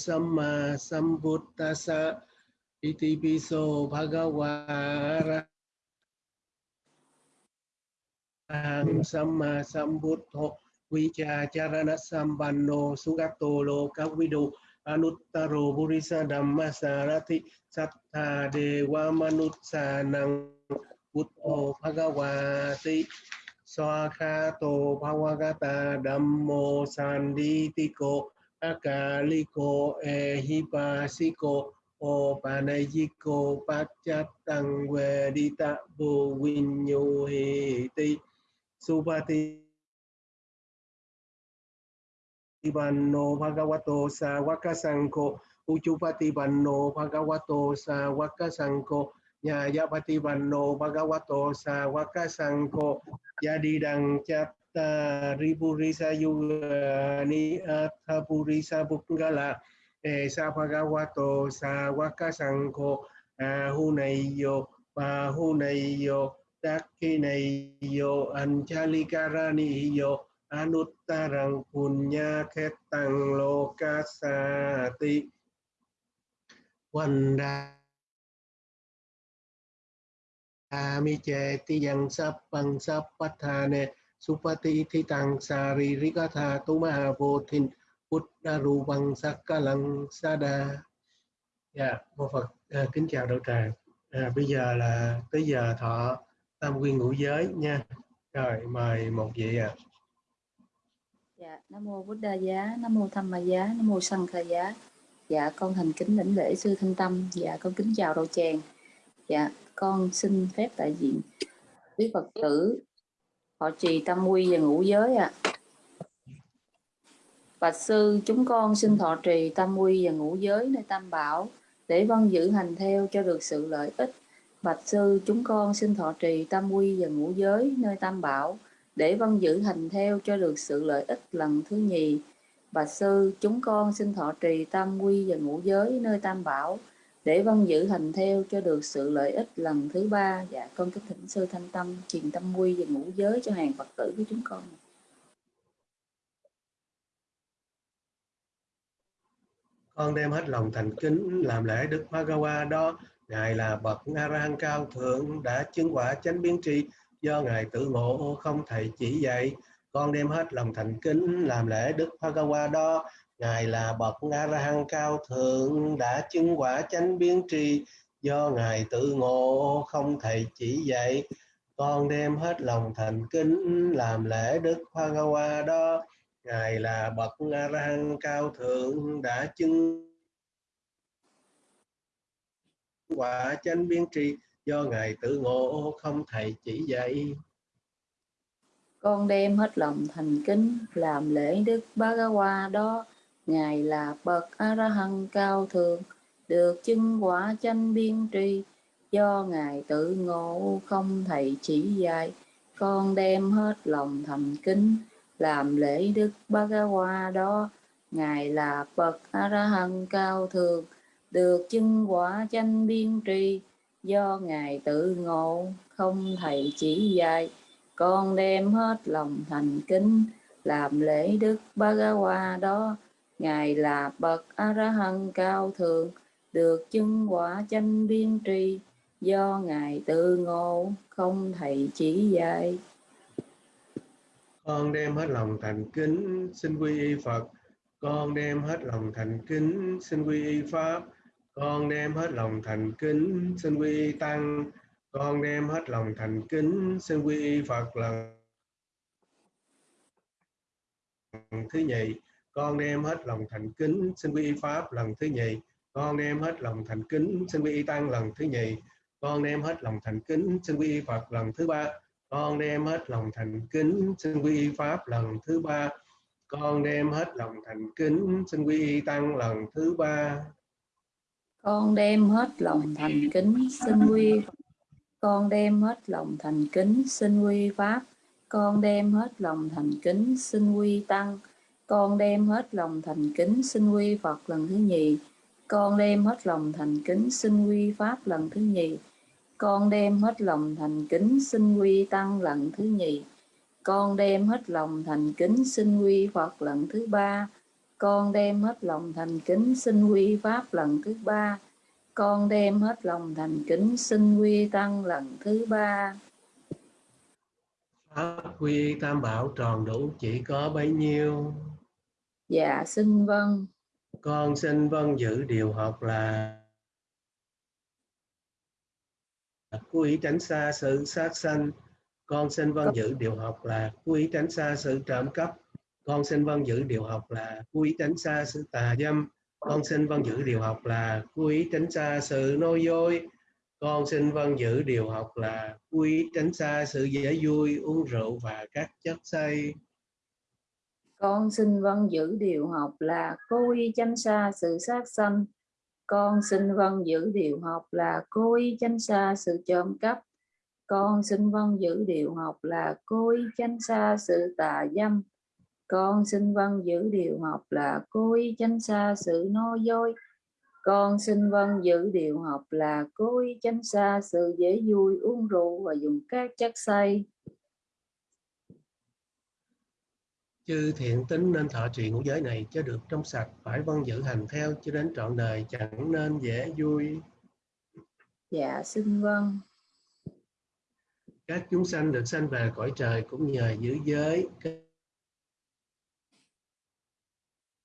Samma sambuddhasa iti piso Bhagava Arahang Samma Sambuddho Vicha Charana Sambanno Sugato Lokavidu Anuttaro Purisa Dhamma Sarati Sattha Dewa manutsanang Buddho Bhagavati. Swakhato Bhavagata Dhammo Sanditiko Akaliko Ehipasiko O Panayiko Pachatang Vedita Vô Vinyo Heti Supati Banno Bhagavato Sawaka wakasanko Uchupati Banno Bhagavato Sawaka nyaya Nyayapati Banno Bhagavato Sawaka Sangko Yadidang Chat Chatta Ripurisa Yugani Atha Purisa Bukgala Sa Bhagavato eh, eh, sa eh, Sangko Ahunayo Bahunayo Dakkinayo Anchalikaraniyo Anuttarang Punya Khetang Lokasati Vanda mi cheti yang sắp bằng supati thi tang sa ri ri ca tha tu ma ha dạ, vô dạ mô phật. À, kính chào đạo tràng. À, bây giờ là tới giờ thọ tam quy ngũ giới nha. Rồi mời một vị ạ. À. dạ nam mô buddha giá nam mô tham ma giá nam mô sanh kha giá. Dạ con thành kính lĩnh lễ sư thanh tâm. Dạ con kính chào đạo tràng. Dạ con xin phép đại diện quý Phật tử họ trì tâm quy và ngũ giới ạ. À. Bạch sư, chúng con xin thọ trì tâm quy và ngũ giới nơi Tam Bảo để văn giữ hành theo cho được sự lợi ích. Bạch sư, chúng con xin thọ trì tâm quy và ngũ giới nơi Tam Bảo để văn giữ hành theo cho được sự lợi ích lần thứ nhì. Bạch sư, chúng con xin thọ trì tam quy và ngũ giới nơi Tam Bảo để vân giữ hành theo cho được sự lợi ích lần thứ ba dạ con kính thỉnh sư thanh tâm truyền tâm quy và ngũ giới cho hàng phật tử của chúng con. Con đem hết lòng thành kính làm lễ đức Bhagawa đó. Ngài là bậc a la hán cao thượng, đã chứng quả chánh biến tri. Do ngài tự ngộ, không thầy chỉ dạy. Con đem hết lòng thành kính làm lễ đức Bhagawa đó. Ngài là bậc na La cao thượng, đã chứng quả chánh biến tri. Do ngài tự ngộ, không thầy chỉ dạy. Con đem hết lòng thành kính, làm lễ đức hoa đó. Ngài là bậc A La Hán cao thượng, đã chứng quả chánh biến tri. Do ngài tự ngộ, không thầy chỉ dạy. Con đem hết lòng thành kính, làm lễ đức Bhagawa đó. Ngài là bậc A-ra-hăng cao thượng, được chứng quả chánh biên tri, do Ngài tự ngộ không thầy chỉ dạy, con đem hết lòng thành kính, làm lễ Đức Bhagawa đó. Ngài là bậc A-ra-hăng cao thượng, được chứng quả chánh biên tri, do Ngài tự ngộ không thầy chỉ dạy, con đem hết lòng thành kính, làm lễ Đức Bhagawa đó. Ngài là bậc A-ra-hăng cao thượng, được chứng quả chánh biên tri, do Ngài tự ngộ, không thầy chỉ dạy. Con đem hết lòng thành kính, xin quy y Phật. Con đem hết lòng thành kính, xin quy y Pháp. Con đem hết lòng thành kính, xin quy y Tăng. Con đem hết lòng thành kính, xin quy y Phật lần thứ nhì con đem hết lòng thành kính, xin quy y pháp lần thứ nhì. Con đem hết lòng thành kính, xin quy y tăng lần thứ nhì. Con đem hết lòng thành kính, xin quy y phật lần thứ ba. Con đem hết lòng thành kính, xin quy y pháp lần thứ ba. Con đem hết lòng thành kính, xin quy y tăng lần thứ ba. Con đem hết lòng thành kính, xin quy con đem hết lòng thành kính, xin quy pháp. Con đem hết lòng thành kính, xin quy tăng con đem hết lòng thành kính xin quy Phật lần thứ nhì. Con đem hết lòng thành kính xin quy Pháp lần thứ nhì. Con đem hết lòng thành kính xin quy Tăng lần thứ nhì. Con đem hết lòng thành kính xin quy Phật lần thứ ba. con đem hết lòng thành kính xin quy pháp lần thứ ba con đem hết lòng thành kính xin quy tăng lần thứ ba pháp quy tam bảo tròn đủ, chỉ có bấy nhiêu dạ xin vâng. Con xin vâng giữ điều học là cố ý tránh xa sự sát sanh. Con xin vâng giữ điều học là cố ý tránh xa sự trộm cắp. Con xin vâng giữ điều học là cố ý tránh xa sự tà dâm. Con xin vâng giữ điều học là cố ý tránh xa sự nói dối. Con xin vâng giữ điều học là cố ý tránh xa sự dễ vui uống rượu và các chất say con xin vâng giữ điều học là cố ý tránh xa sự sát sanh. Con xin vâng giữ điều học là cố ý tránh xa sự trộm cắp. Con xin vâng giữ điều học là cố ý tránh xa sự tà dâm. Con xin vâng giữ điều học là cố ý tránh xa sự nói dối. Con xin vâng giữ điều học là cố ý tránh xa sự dễ vui, uống rượu và dùng các chất say chư thiện tính nên thọ trì ngũ giới này cho được trong sạch phải vâng giữ hành theo cho đến trọn đời chẳng nên dễ vui. Dạ xin vâng. Các chúng sanh được sanh về cõi trời cũng nhờ giữ giới.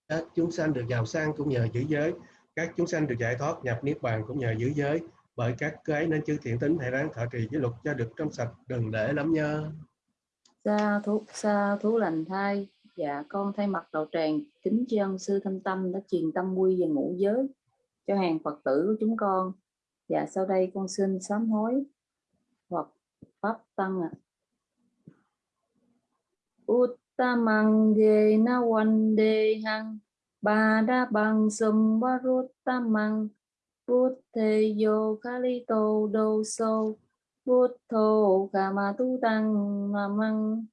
Các chúng sanh được giàu sang cũng nhờ giữ giới. Các chúng sanh được giải thoát nhập niết bàn cũng nhờ giữ giới. Bởi các cái nên chư thiện tính hãy ráng thọ trì giới luật cho được trong sạch đừng để lắm nhơ. Sa thú sa thú lành thai dạ con thay mặt đạo tràng kính tri ân sư thanh tâm đã truyền tâm quy và ngũ giới cho hàng phật tử của chúng con dạ sau đây con xin sám hối hoặc pháp tăng ạ à. Uttamang ge na one day hang ba da bang sum varuttamang Buddhe yo kalito do so Buddho kama tu tăng namang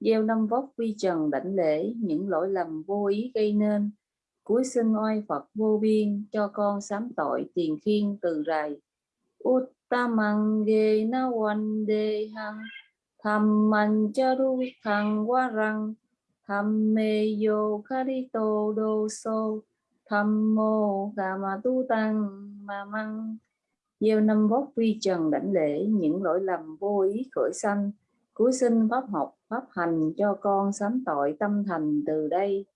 gieo năm vóc quy trần đảnh lễ, những lỗi lầm vô ý gây nên. Cuối sinh oai Phật vô biên, cho con sám tội tiền khiên từ rày. Uttamang ge na one day hang, tham man charu thằng qua răng tham mê yo karito do so, tham mô ma tu tăng ma măng. Gieo năm vóc quy trần đảnh lễ, những lỗi lầm vô ý khởi sanh. Cuối sinh pháp học pháp hành cho con sám tội tâm thành từ đây.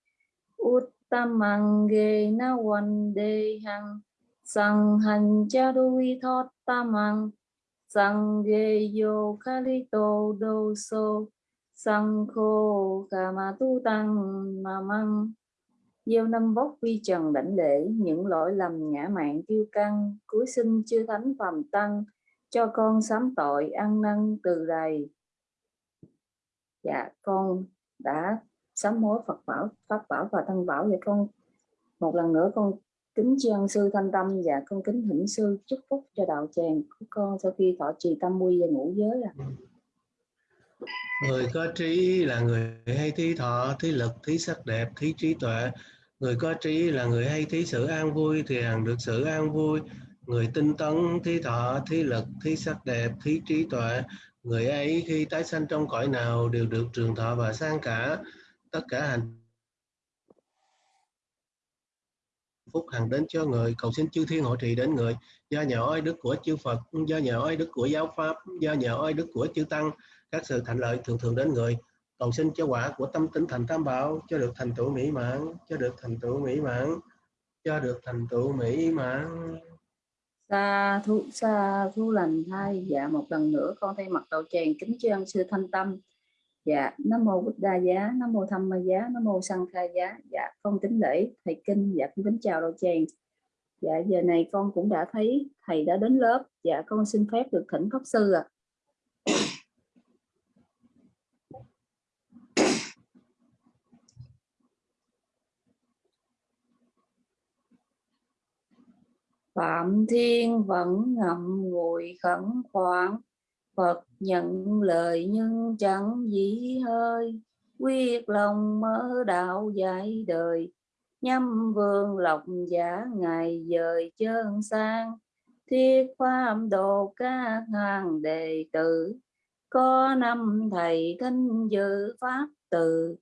Uttamang ge na one de hằng sang hành cha đuôi thoát tamang sang ge yo kalito do so sang khô kama tu tăng mà măng. Gieo năm vóc vi trần đảnh lễ, những lỗi lầm ngã mạng kiêu căng. Cuối sinh chư thánh phàm tăng, cho con sám tội ăn năn từ đầy dạ con đã sám hối Phật bảo Pháp bảo và Thân bảo vậy con một lần nữa con kính tri ân sư Thanh Tâm và con kính thỉnh sư chúc phúc cho đạo tràng của con sau khi thọ trì tâm quy và ngũ giới à. Người có trí là người hay thí thọ, thí lực, thí sắc đẹp, thí trí tuệ. Người có trí là người hay thí sự an vui thì hằng được sự an vui. Người tinh tấn, thí thọ, thí lực, thí sắc đẹp, thí trí tuệ người ấy khi tái sanh trong cõi nào đều được trường thọ và sang cả tất cả hành phúc hằng đến cho người. Cầu xin chư thiên hộ trì đến người. Do nhờ oai đức của chư Phật, do nhờ oai đức của giáo pháp, do nhờ oai đức của chư tăng, các sự thành lợi thường thường đến người. Cầu xin cho quả của tâm tinh thành tam bảo, cho được thành tựu mỹ mãn, cho được thành tựu mỹ mãn, cho được thành tựu mỹ mãn. Sa thu sa thu lành thai dạ một lần nữa con thay mặt đầu tràng kính tri ân sư thanh tâm. Dạ nam mô bích đa giá, nam mô tham ma giá, nam mô sanh khai giá. Dạ con kính lễ thầy kinh dạ con kính chào đầu tràng. Dạ giờ này con cũng đã thấy thầy đã đến lớp. Dạ con xin phép được thỉnh pháp sư ạ. à. Phạm Thiên vẫn ngậm ngùi khẩn khoản, Phật nhận lời nhưng chẳng dĩ hơi. Quyết lòng mở đạo dạy đời, Nhâm vương lộc giả ngày dời chân sang. Thiết pháp độ các hàng đệ tử, Có năm thầy thanh dự pháp từ.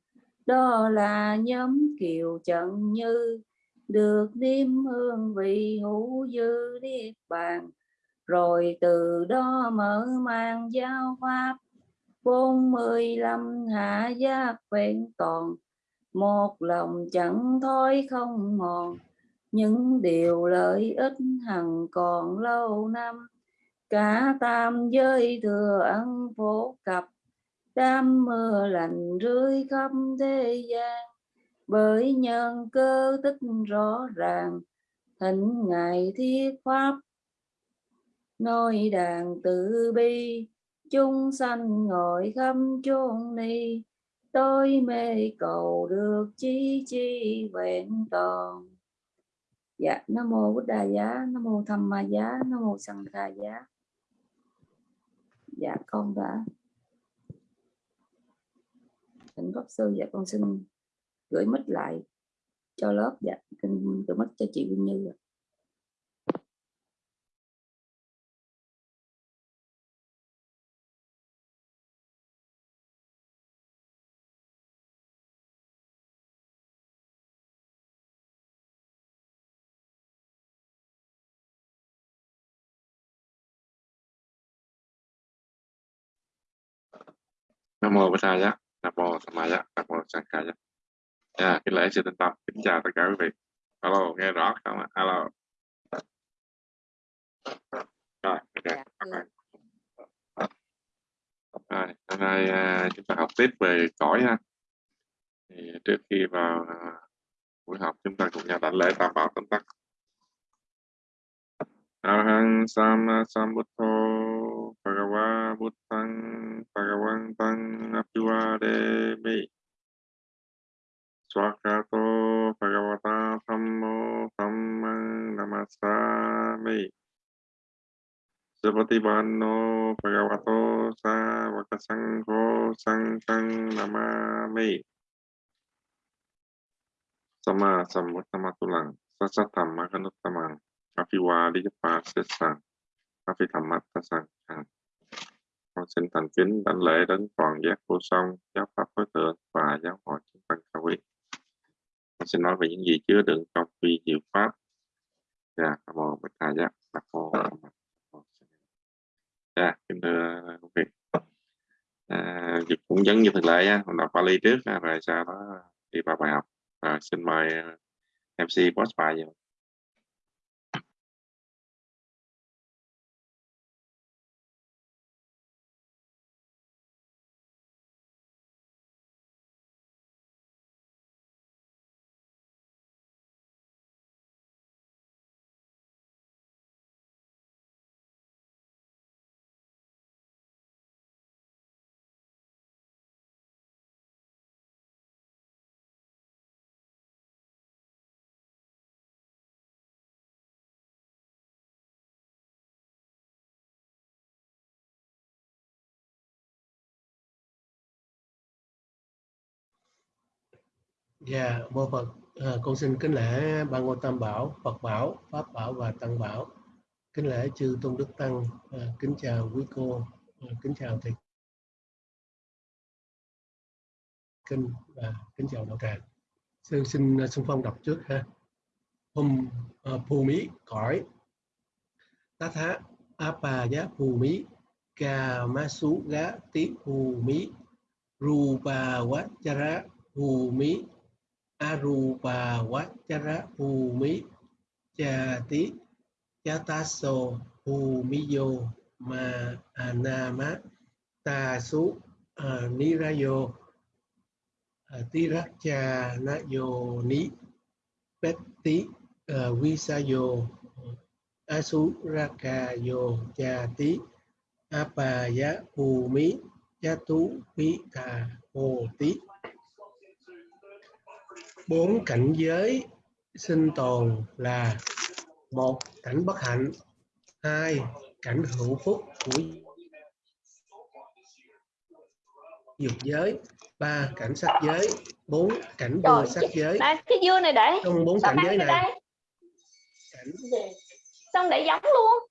Đó là nhóm kiều trận như được niêm hương vị hữu dư niết bàn, rồi từ đó mở mang giáo pháp. Bốn mươi lăm hạ giác vẹn toàn, một lòng chẳng thói không mòn. Những điều lợi ích hằng còn lâu năm, cả tam giới thừa ăn phổ cập. Đám mưa lành rưới khắp thế gian bởi nhân cơ tích rõ ràng, thỉnh ngài thiết pháp. Nói đàn tự bi, chúng sanh ngồi khắp chốn ni. Tôi mê cầu được chi chi vẹn toàn. Dạ nam mô bút đà giá, nam mô tham ma giá, nam mô sanh kha giá. Dạ con đã. Thỉnh pháp sư dạ con xin gửi mic lại cho lớp. Dạ gửi mic cho chị Vinh Như ạ. nam mô bổn Thầy nam mô tham ma nam mô sanh khai dạ kính lễ sư tinh tâm kính chào tất cả quý vị. Alo nghe rõ không ạ? Alo rồi ok. Dạ, rồi hôm nay à, chúng ta học tiếp về cõi ha. Thì trước khi vào à, buổi học chúng ta cùng nhau đảnh lễ tam bảo tấm tắc Arahang Sama Sambuddho Bhagava Buddhang Bhagavantang Abhivademi Svakato Bhagavata Sammo Sammang Namasami. Sapati Bhanno Bhagavato Savakasangho Sangkang Namami. Sama Sammuttama Tulang. Sasatamma Kanuttamang Apiwali Pasesang Apitammatta Sangkang. Con xin thành kính đánh lễ đến toàn giác vô song giáo pháp đối tượng và giáo hội chúng tăng cao quý con xin nói về những gì chứa đựng trong vi diệu pháp. Dạ nam mô bạch thầy giác nam mô dạ kính thưa quý vị à, cũng giống như thường lệ á hôm đọc Pali trước rồi sau đó đi vào bài học. Rồi xin mời ờ, MC boss bài vậy Dạ, mô Phật, à, con xin kính lễ ba Ngôi Tam Bảo, Phật Bảo, Pháp Bảo và Tăng Bảo. Kính lễ chư Tôn Đức Tăng, à, kính chào quý cô, à, kính chào thầy kinh và kính chào đạo tràng. Sư xin xung à, phong đọc trước ha. Hum à, phù mỹ cõi tá thá apa giá phù mỹ ca ma sú gá tí phù mí rupa quá chara phù mỹ arupa vachara bhumi chati chataso bhumiyo ma anama tasu nirayo uh, na yo ni petti visayo asuraka yo chati apaya bhumi chatu pita hoti bốn cảnh giới sinh tồn là một cảnh bất hạnh hai cảnh hữu phúc của dục giới ba cảnh sắc giới bốn cảnh vô sắc giới. Đây, cái dưa này để. Trong bốn cảnh giới này đây. Cảnh, xong để giống luôn.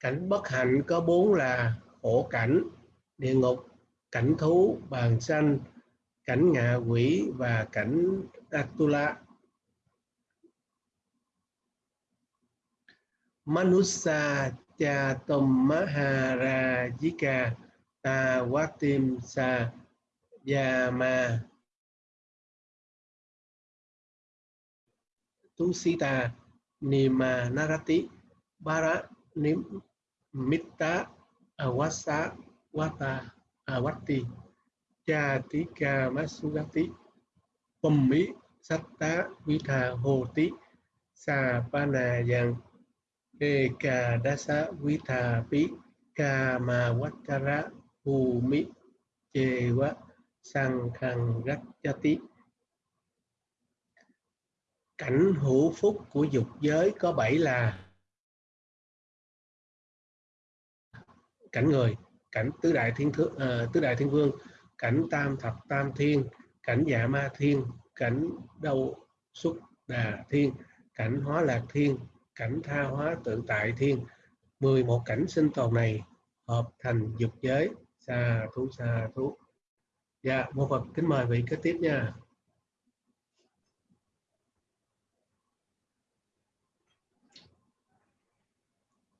Cảnh bất hạnh có bốn là khổ cảnh địa ngục cảnh thú bàn sanh cảnh ngạ quỷ và cảnh Atula. Manusa cha tom maharajika ta watim sa yama tusita nima narati bara nim mitta awasa wata awati Cha chatika masugati pummi satta vita hoti sa pana yang eka dasa vita pi kama wattara humi chewa sang khang cảnh hữu phúc của dục giới có bảy là cảnh người cảnh tứ đại thiên thượng uh, à, tứ đại thiên vương cảnh tam thập tam thiên, cảnh dạ ma thiên, cảnh đâu xuất đà thiên, cảnh hóa lạc thiên, cảnh tha hóa tự tại thiên. 11 cảnh sinh tồn này hợp thành dục giới. Xa thú xa thú. Dạ một phật kính mời vị kế tiếp nha.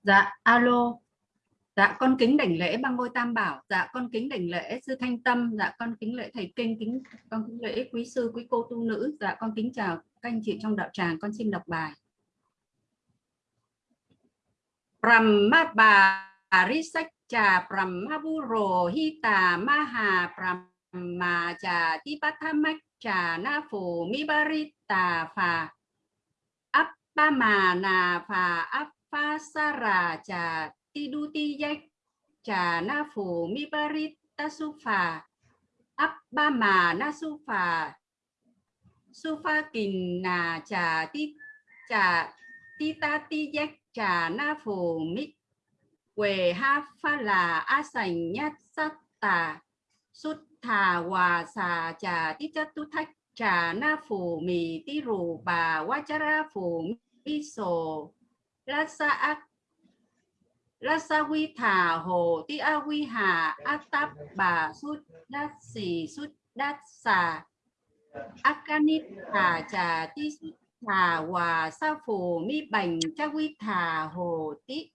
Dạ alo dạ con kính đảnh lễ băng ngôi tam bảo. Dạ con kính đảnh lễ sư thanh tâm. Dạ con kính lễ thầy kinh, kính, con kính lễ quý sư, quý cô tu nữ. Dạ con kính chào các anh chị trong đạo tràng. Con xin đọc bài. Brahmabharisaccha Brahmaburo Hita Maha Brahmacha Tipathamaccha Na Phù Mibarita Phà Appamana Phà ti du ti Tidutiyak Cha Na Phù na Suphà Appamana su pha Kình na Cha Ti, Cha Titatiyak trà na phù mi quề ha pha là a sành nhát sát tà. Sút thà hòa xà trà tí chất tu thách. Trà na phù mì tí rù bà quá chá ra phù mi sổ. La sa ác quy thà hồ tí a quy hà a táp bà sút đát xì sút đát xà akanit thà trà tí sút thà hòa sa phù mi bành cha quy thà hồ tị.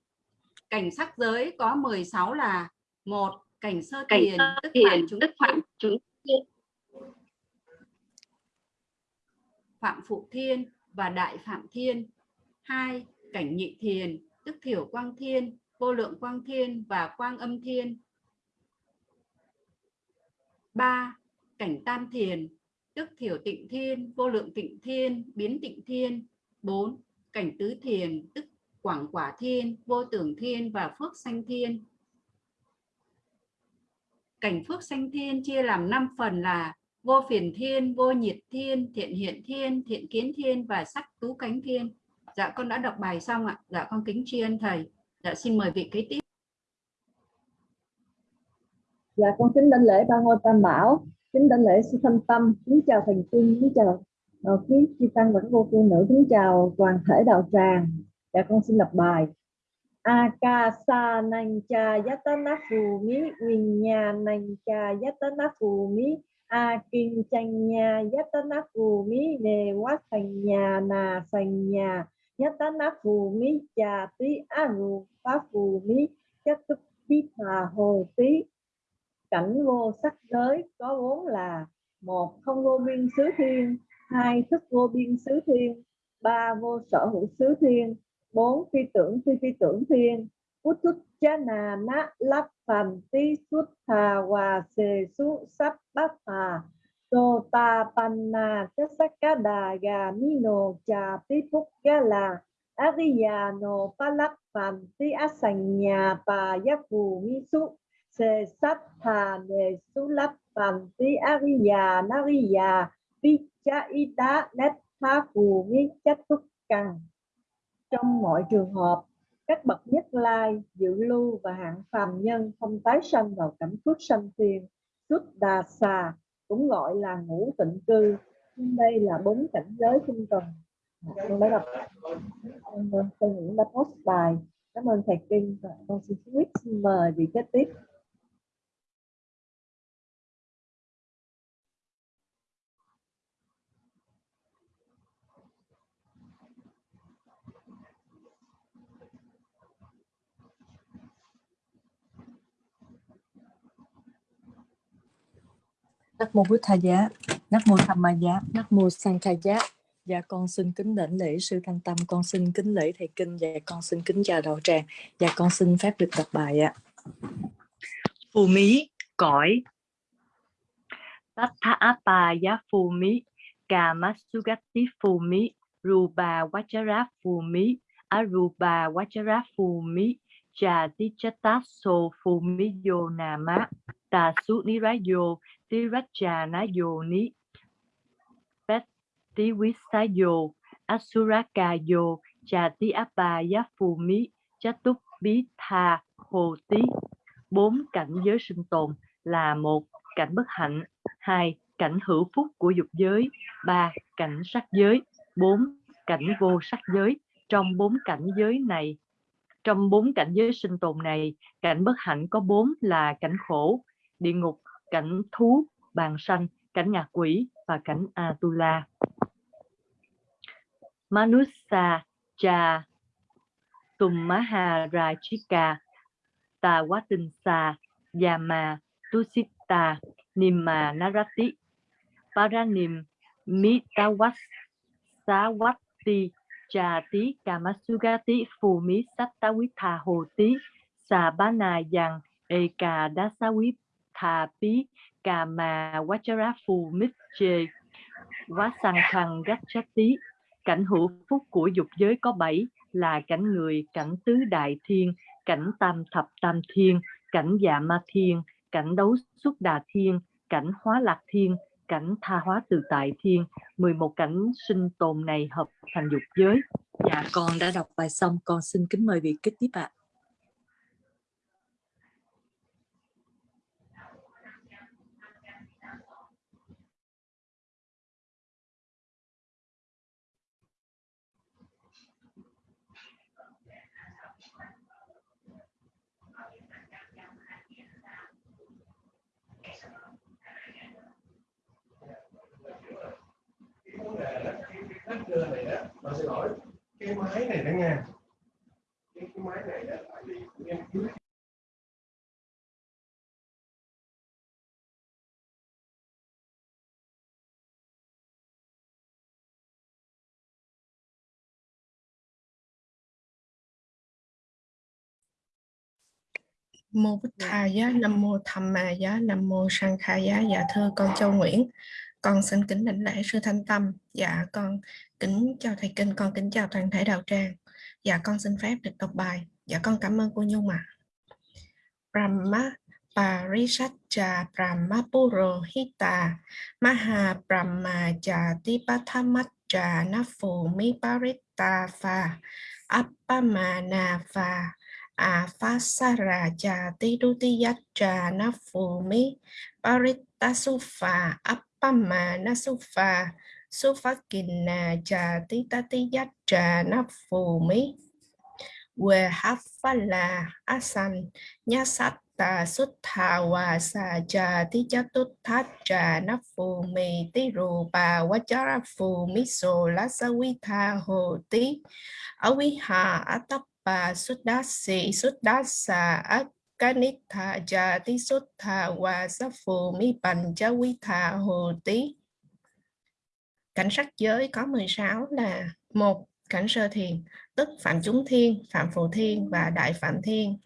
Cảnh sắc giới có 16 là một cảnh sơ cảnh thiền sơ tức thiền phạm chúng tức phạm chúng phạm phụ thiên và đại phạm thiên. Hai cảnh nhị thiền tức thiểu quang thiên vô lượng quang thiên và quang âm thiên ba cảnh tam thiền tức thiểu tịnh thiên, vô lượng tịnh thiên, biến tịnh thiên. 4. Cảnh tứ thiền, tức quảng quả thiên, vô tưởng thiên và phước sanh thiên. Cảnh phước sanh thiên chia làm 5 phần là vô phiền thiên, vô nhiệt thiên, thiện hiện thiên, thiện kiến thiên và sắc tú cánh thiên. Dạ con đã đọc bài xong ạ. Dạ con kính tri ân thầy. Dạ xin mời vị kế tiếp. Dạ con kính đảnh lễ ba ngôi tam bảo. Kính đảnh lễ sư thanh tâm. Kính chào thành kinh kính chào uh, quý chi tăng và các cô tu nữ. Kính chào toàn thể đạo tràng. Dạ con xin đọc bài. Akasa nang cha yatana phù mí vinya nang cha yatana phù mi a kinh chanh nhà yatana phù mi đề quá thành nhà nà thành nhà yatana phù mi cha pháp phá phù mí chất tức bí hòa hồ tí cảnh vô sắc giới có vốn là một không vô biên xứ thiên, hai thức vô biên xứ thiên, ba vô sở hữu xứ thiên, bốn phi tưởng phi phi tưởng thiên. Út thức cha nà na lắp phàm tí xuất thà hòa xề su sắp bát hà. Tô ta panna chất sắc cá đà gà mi nồ trà tí phúc gà là. Ariya no palak phàm ti á sành nhà bà mi su se sát thà su ariya nariya vicha ita Netha tha phù mi chất trong mọi trường hợp, các bậc nhất lai, dự lưu và hạng phàm nhân không tái sanh vào cảnh phước sanh tiền, xuất đà xà, cũng gọi là ngũ tịnh cư. Đây là bốn cảnh giới tinh cần con đã đọc hơn cho những đã post bài cảm ơn thầy kinh và con xin quyết mời vị kế tiếp Nắp mô bút Thầy Giá, nắp mô Tham Ma Giá, nắp mô Sang Thầy Giá. Dạ con xin kính đảnh lễ sư Thanh Tâm, con xin kính lễ thầy kinh và con xin kính chào đạo tràng và con xin phép được đọc bài ạ. Phù mí cõi Tathapa giá phù mí Kamasugati phù mí rupa Vajra phù mí arupa Vajra phù mí Chatichata so phù mí yo nama Tà yo ni tí quý xá dồ asuraka dồ trà tí apa giá phù túc bí tha hồ tí bốn cảnh giới sinh tồn là một, cảnh bất hạnh, hai, cảnh hữu phúc của dục giới, ba, cảnh sắc giới, bốn, cảnh vô sắc giới. Trong bốn cảnh giới này, trong bốn cảnh giới sinh tồn này, cảnh bất hạnh có bốn là cảnh khổ, địa ngục, cảnh thú, bàn sanh, cảnh ngạ quỷ và cảnh atula manusa cha. Tummaharajika tawatinsa yama tusita nimma narati paranim mitawas sawati chati kamasugati phumi sattawitha hồ tí xà bá nà yang eka dasawi thà pí cà mà wachara phù mít chê quá khăn tí cảnh hữu phúc của dục giới có bảy là cảnh người, cảnh tứ đại thiên, cảnh tam thập tam thiên, cảnh dạ ma thiên, cảnh đấu xuất đà thiên, cảnh hóa lạc thiên, cảnh tha hóa tự tại thiên. 11 cảnh sinh tồn này hợp thành dục giới. Dạ con đã đọc bài xong. Con xin kính mời vị kết tiếp ạ. À. đề đó cái cái đất cơ này đó mà xin lỗi cái máy này đó nha cái, cái máy này đó tại vì em cứ mô bích tha giá nam mô tham ma giá nam mô sang kha giá. Dạ thưa con châu nguyễn con xin kính đảnh lễ sư thanh tâm. Dạ con kính chào thầy kinh, con kính chào toàn thể đạo tràng. Dạ con xin phép được đọc bài. Dạ con cảm ơn cô nhung ạ. À. brahma Parisatcha Brahma Purohita Maha Brahma Jati Jatipathamatcha Nafumi Parita Pha Appamana Pha Afasara Jati Dutiyatcha Nafumi Parita Sufa Appamana pama na sufa sufa kinna cha ti ta ti yat cha na phù mi we hafala asan nya satta sutta wa sa cha ti cha tut tha cha na phù mi ti ru pa wa cha ra phù mi so la sa vi tha hồ ti awi ha atappa suddasi suddasa Kanitha Jati Sutta Wa Safu Mi Bành Cha Hồ Tí Cảnh sắc giới có 16 là một Cảnh sơ thiền, tức Phạm Chúng Thiên, Phạm Phù Thiên và Đại Phạm Thiên.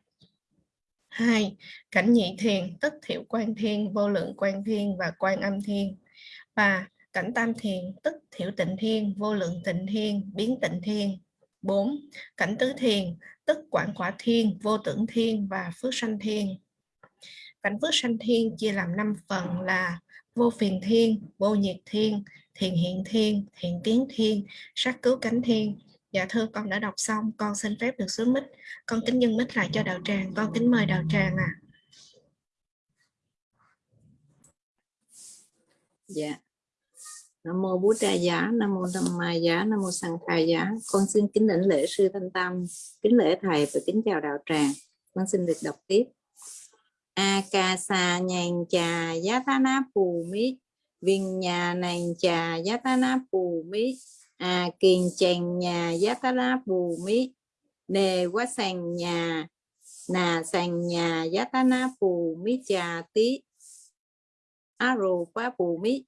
hai Cảnh nhị thiền, tức Thiệu Quan Thiên, Vô Lượng Quan Thiên và Quan Âm Thiên. 3. Cảnh tam thiền, tức thiểu Tịnh Thiên, Vô Lượng Tịnh Thiên, Biến Tịnh Thiên. 4. Cảnh tứ thiền, tức quảng quả thiên, vô tưởng thiên và phước sanh thiên. Cảnh phước sanh thiên chia làm 5 phần là vô phiền thiên, vô nhiệt thiên, thiền hiện thiên, thiện tiến thiên, sát cứu cánh thiên. Dạ thưa con đã đọc xong, con xin phép được xuống mít. Con kính nhân mít lại cho đạo tràng, con kính mời đạo tràng à. Dạ, Nam mô Bố Tra Giá, Nam mô Tham Ma Giá, Nam mô Sang Khai Giá. Con xin kính lĩnh lễ sư Thanh Tâm, kính lễ thầy và kính chào đạo tràng. Con xin được đọc tiếp. Akasa nhàn trà giá thá na phù mít, viên nhà nàng trà giá thá na phù mít, à kiền chàng nhà giá thá na phù mít, nề quá sàn nhà, nà sàn nhà giá thá na phù mít trà tí, quá Phù mít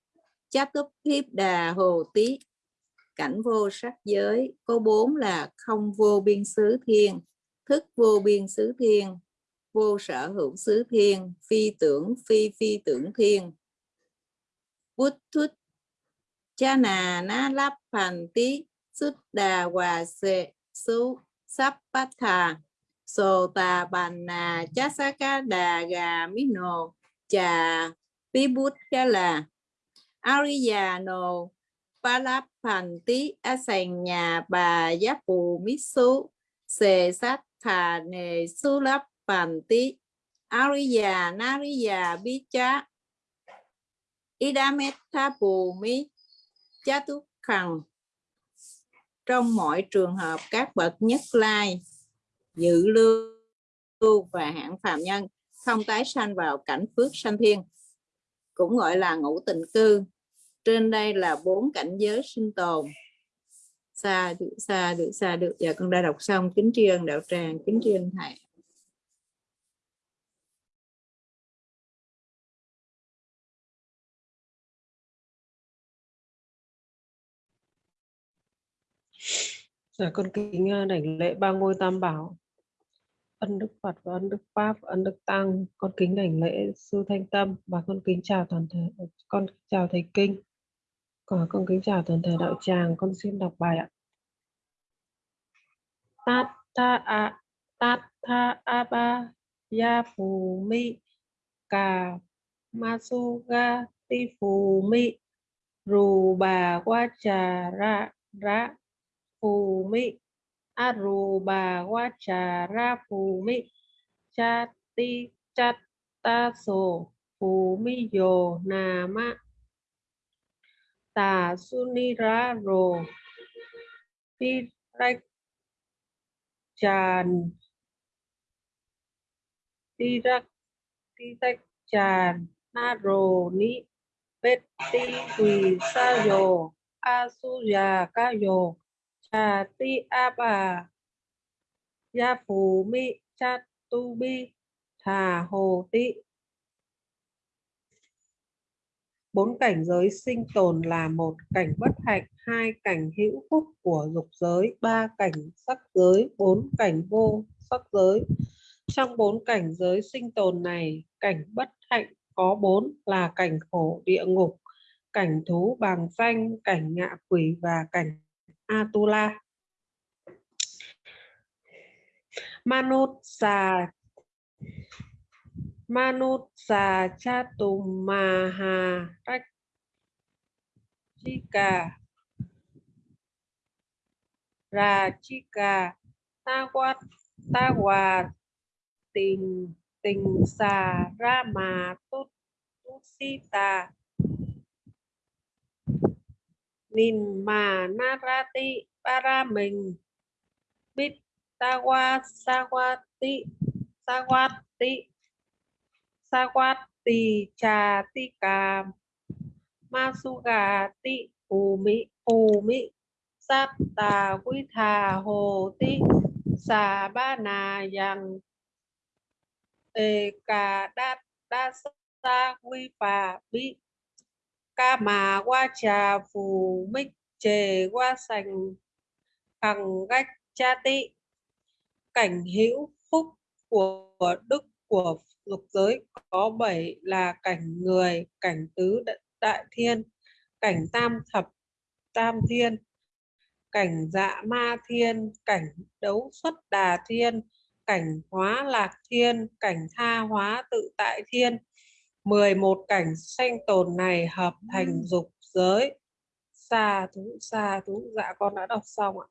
Chát Túp Thiếp Đà Hồ Tí cảnh vô sắc giới, có bốn là không vô biên xứ thiên, thức vô biên xứ thiên, vô sở hữu xứ thiên, phi tưởng, phi phi tưởng thiên. Bút thút, cha nà na lắp phàn tí xuất đà hòa sệ su sắp bát thà. Sô tà bàn nà chá sa ca đà gà mí nô chà pi bút cha là. Ariyano Palapanti Asanya nhà bà giáp phù mít su sề sát ariya nariya Bicha idametta phù mít trong mọi trường hợp, các bậc nhất lai, dự lưu và hạng phạm nhân không tái sanh vào cảnh phước sanh thiên cũng gọi là ngũ tình cư. Trên đây là bốn cảnh giới sinh tồn. Xa được xa được xa được. Giờ con đã đọc xong. Kính tri ân đạo tràng kính tri ân thầy. Dạ, con kính ờ, đảnh lễ ba ngôi tam bảo ân đức Phật và ân đức Pháp và ân đức Tăng, con kính đảnh lễ sư Thanh Tâm và con kính chào toàn thể, con chào thầy kinh. Còn con kính chào toàn thể đạo tràng, con xin đọc bài ạ. Tát tha a, tát tha a ba ya phù mi, cà ma su ga ti phù mi, rù bà qua trà ra ra phù mi aruba wachara ra chati mi cha so mi yo nama ta sunira ro ti rách tràn ti rách na ro ni bet ti quỳ sa yo asuya ka yo cha ti a bà, gia phù mi cha tu bi, thà hồ tị. Bốn cảnh giới sinh tồn là một cảnh bất hạnh, hai cảnh hữu phúc của dục giới, ba cảnh sắc giới, bốn cảnh vô sắc giới. Trong bốn cảnh giới sinh tồn này, cảnh bất hạnh có bốn là cảnh khổ địa ngục, cảnh thú bàng danh, cảnh ngạ quỷ và cảnh atula. Manut sa manut sa chatumaha chika rachika. Tawat tawat tình tình xà Rama mà tút tút Nin mà narati para mình. Bit sawati sawati sawati cha ti cà masuga ti umi mỹ phù mỹ sát tà thà hồ ti, xà ba nà yang ê cà đa đa sa quy phà bi ca mà qua trà, phù mích chề qua sành cẳng gách, cha tị. Cảnh hữu phúc của đức của lục giới có bảy là cảnh người, cảnh tứ đại thiên, cảnh tam thập, tam thiên, cảnh dạ ma thiên, cảnh đấu xuất đà thiên, cảnh hóa lạc thiên, cảnh tha hóa tự tại thiên. 11 cảnh sanh tồn này hợp thành dục giới xa thú xa thú dạ con đã đọc xong ạ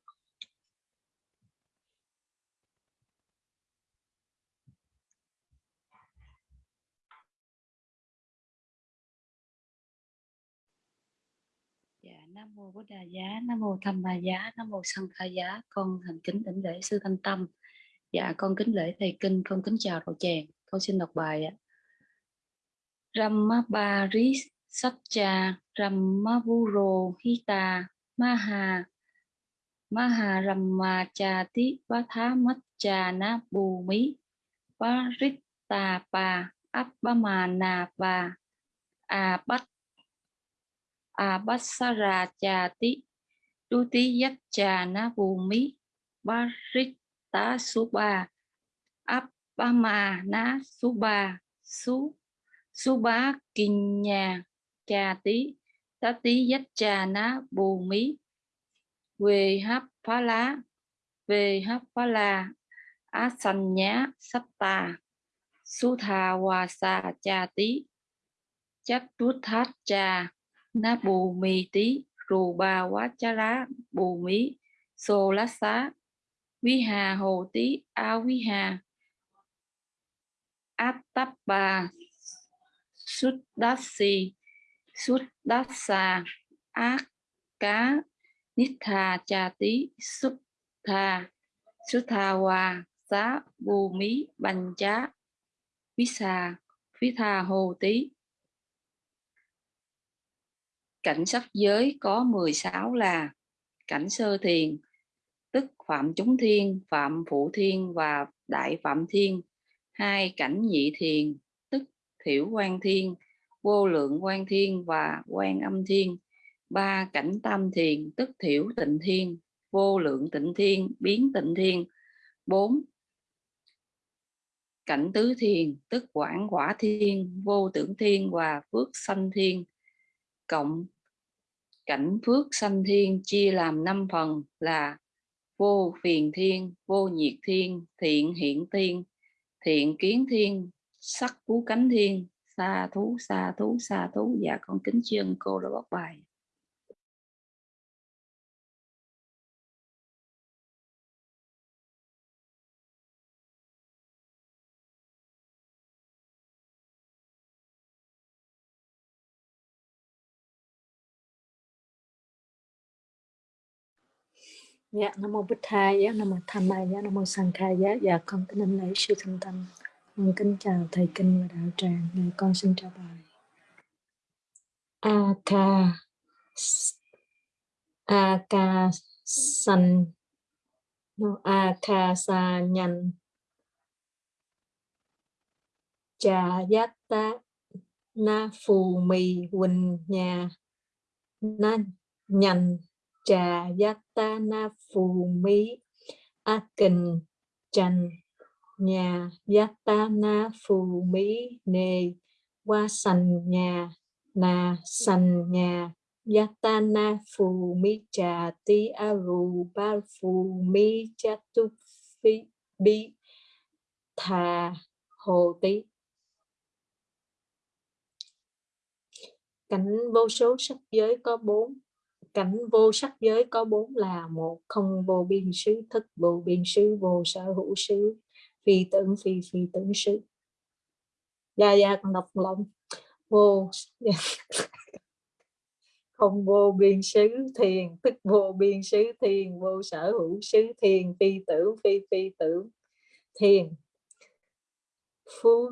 Dạ, Nam mô Bố Đà Giá, Nam mô Tham Bà Giá, Nam mô Sanh Kha Giá. Con thành kính đảnh lễ sư Thanh Tâm. Dạ, con kính lễ thầy kinh, con kính chào đạo tràng. Con xin đọc bài ạ. Ramabari Satcha, Ramavuro Hita, Maha Maha Ramachati Vathamachana Bhumi Paritta Pa Appamana Pa a bát Chati bát sa ra cha tí tu na ba bá kinh nhà cha tí tá tí yat cha ná bù mí. Về hấp phá lá về hấp phá la, á sanh nhá sắp tà. Su thà hòa xà cha tí chắc tút thát cha na bù mì tí rù bà quá cha lá bù mí, xô lá xá. Quý hà hồ tí a quý hà. Áp tắp bà sút đát akka, nitha đát ác cá tí sút thà xá bù mí bành chá quý xà hồ tí cảnh sắc giới có 16 là cảnh sơ thiền tức phạm chúng thiên phạm phụ thiên và đại phạm thiên hai cảnh nhị thiền thiểu quan thiên, vô lượng quan thiên và quan âm thiên. Ba cảnh tam thiền, tức thiểu tịnh thiên, vô lượng tịnh thiên, biến tịnh thiên. Bốn cảnh tứ thiền, tức quảng quả thiên, vô tưởng thiên và phước sanh thiên. Cộng cảnh phước sanh thiên chia làm năm phần là vô phiền thiên, vô nhiệt thiên, thiện hiện thiên thiện kiến thiên sắc cú cánh thiên xa thú xa thú xa thú. Dạ con kính tri ân cô đã bóc bài. Dạ, Nam Mô Bích thai, dạ, Nam Mô Tham Ma, dạ, Nam Mô Sang khai dạ, dạ, con kính lễ sư thân tâm. Con kính chào thầy kinh và đạo tràng. Dạ, con xin chào bài. A ca A ca san no, A ca sa nhan cha yat ta na phù mì huỳnh nhà na nhành trà yata na phù mỹ a kình trành nhà yatana phù mỹ nề. Qua sành nhà na sành nhà yatana phù mỹ trà ti aru ba phù mỹ chatu phi bi thà hồ tí cảnh vô số sắc giới có bốn. Cảnh vô sắc giới có bốn là một, không vô biên xứ thức vô biên xứ, vô sở hữu xứ phi tưởng phi phi tưởng xứ gia gia con đọc lòng vô. Không vô biên xứ thiền, tức vô biên xứ thiền, vô sở hữu xứ thiền, phi tưởng, phi phi tưởng. Thiền. Phu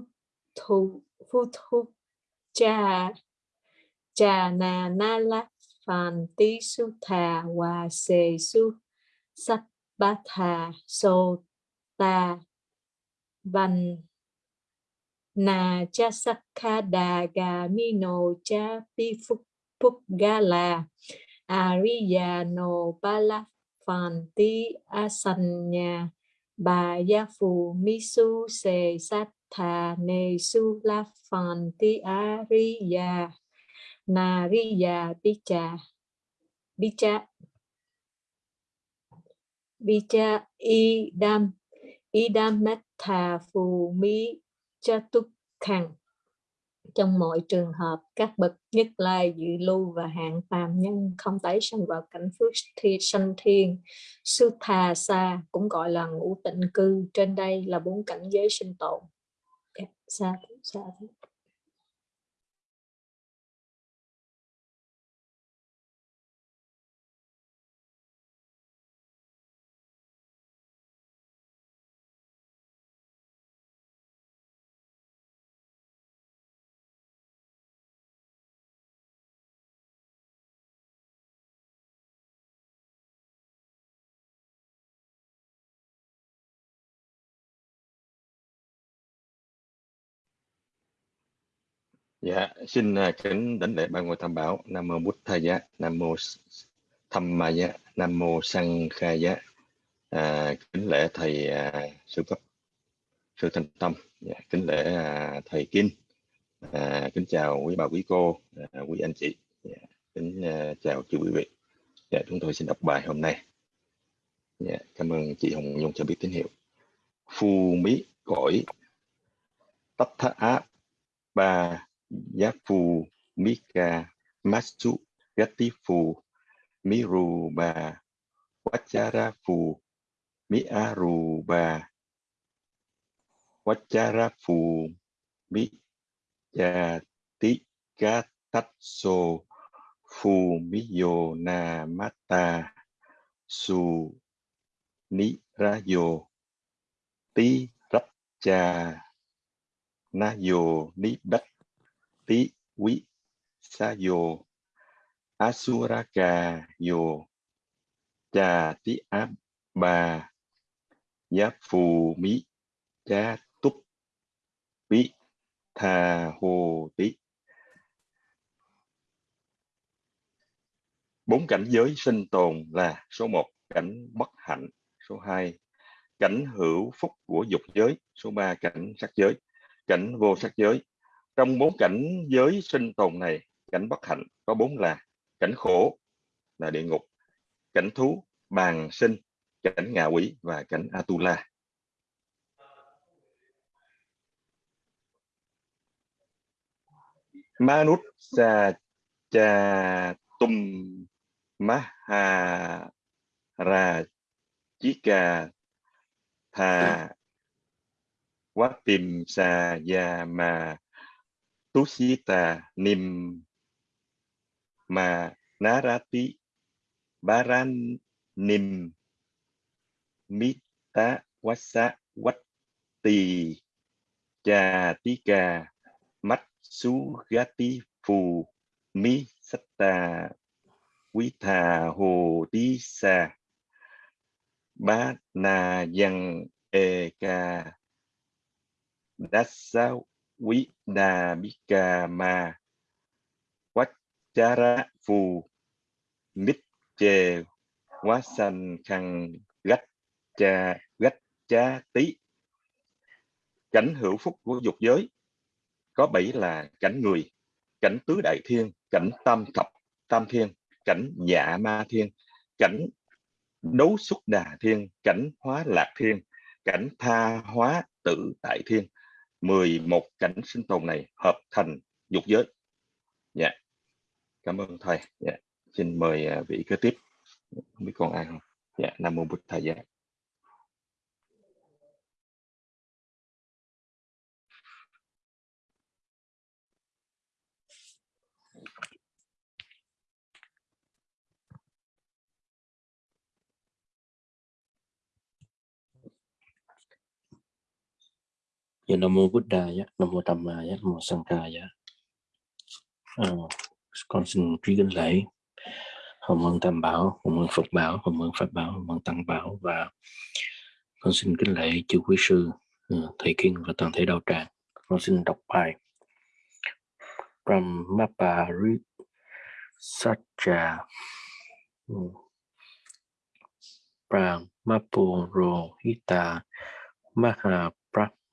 thu phu thu cha cha na na la phàn tí su thà, hòa sê su sắc ba thà, sô ta văn. Na cha sắc kha đà gà mi no cha pi phuk phuk ga à la ariya no bala phàn tí asanya bà gia phù mi su se sát thà su la phàn tí ariya Nariya Picha Picha Picha Idam Idam thà Phù Mi túc hằng trong mọi trường hợp, các bậc nhất lai, dự lưu và hạng phàm nhân không tái sanh vào cảnh phước thi, sanh thiên sư thà Sa cũng gọi là ngũ tịnh cư. Trên đây là bốn cảnh giới sinh tồn. Sa sa. Dạ, xin à, kính đảnh lễ ba ngôi tam bảo. Nam mô Bụt Thaya, Nam mô Tham Giá, Nam mô Sang Khaya. À, kính lễ thầy à, sư cấp sư thanh tâm, dạ, kính lễ à, thầy Kinh. À, kính chào quý bà quý cô, à, quý anh chị. Dạ, kính à, chào chư quý vị. Dạ, chúng tôi xin đọc bài hôm nay. Dạ, cảm ơn chị Hồng Nhung cho biết tín hiệu. Phu mỹ cõi tất thá á ba Yapu, phù mika masu Gatifu, phù Wacharafu, ba Wacharafu, phù mi aru ba wachara phù mi ti ga Nayo so phù mi yo ti rap cha yo ni bách yo cha tí áp ba giá phù mỹ cha túc. Bí tha hồ tí. Bốn cảnh giới sinh tồn là số 1 cảnh bất hạnh, số 2 cảnh hữu phúc của dục giới, số 3 cảnh sắc giới, cảnh vô sắc giới trong bốn cảnh giới sinh tồn này, cảnh bất hạnh có bốn là cảnh khổ là địa ngục, cảnh thú bàn sinh, cảnh ngạ quỷ và cảnh atula. Manut sa cha tum maha ra chika tha quá tìm sa ya ma tusita nim ma narati baran nim mita wasa watti cha tika mắt su gati phù mi satta quý thà hồ tí sa ba na yang e ca dasa quý đà bi ca ma quách chara phù. Mít Chè, quá sanh khăn gách cha gách cha tí cảnh hữu phúc của dục giới. Có bảy là cảnh người cảnh tứ đại thiên cảnh tam thập tam thiên cảnh dạ ma thiên cảnh đấu xuất đà thiên cảnh hóa lạc thiên cảnh tha hóa tự tại thiên. 11 cảnh sinh tồn này hợp thành dục giới. Dạ. Cảm ơn thầy. Dạ. Xin mời à, vị kế tiếp. Không biết còn ai không? Dạ nam mô bụt thầy. Dạ. Dạ Nam Mô Buddha, dạ. Nam Mô Tam Ma, dạ. Nam Mô Sang Ca. À, con xin truy kính lễ Hồng ơn Tam Bảo, Hồng ơn Phật Bảo, Hồng ơn Pháp Bảo, Hồng ơn Tăng Bảo và con xin kính lễ chư quý sư, ừ, thầy kinh và toàn thể đạo tràng. Con xin đọc bài Brahmapari Satcha ừ. Brahmapuro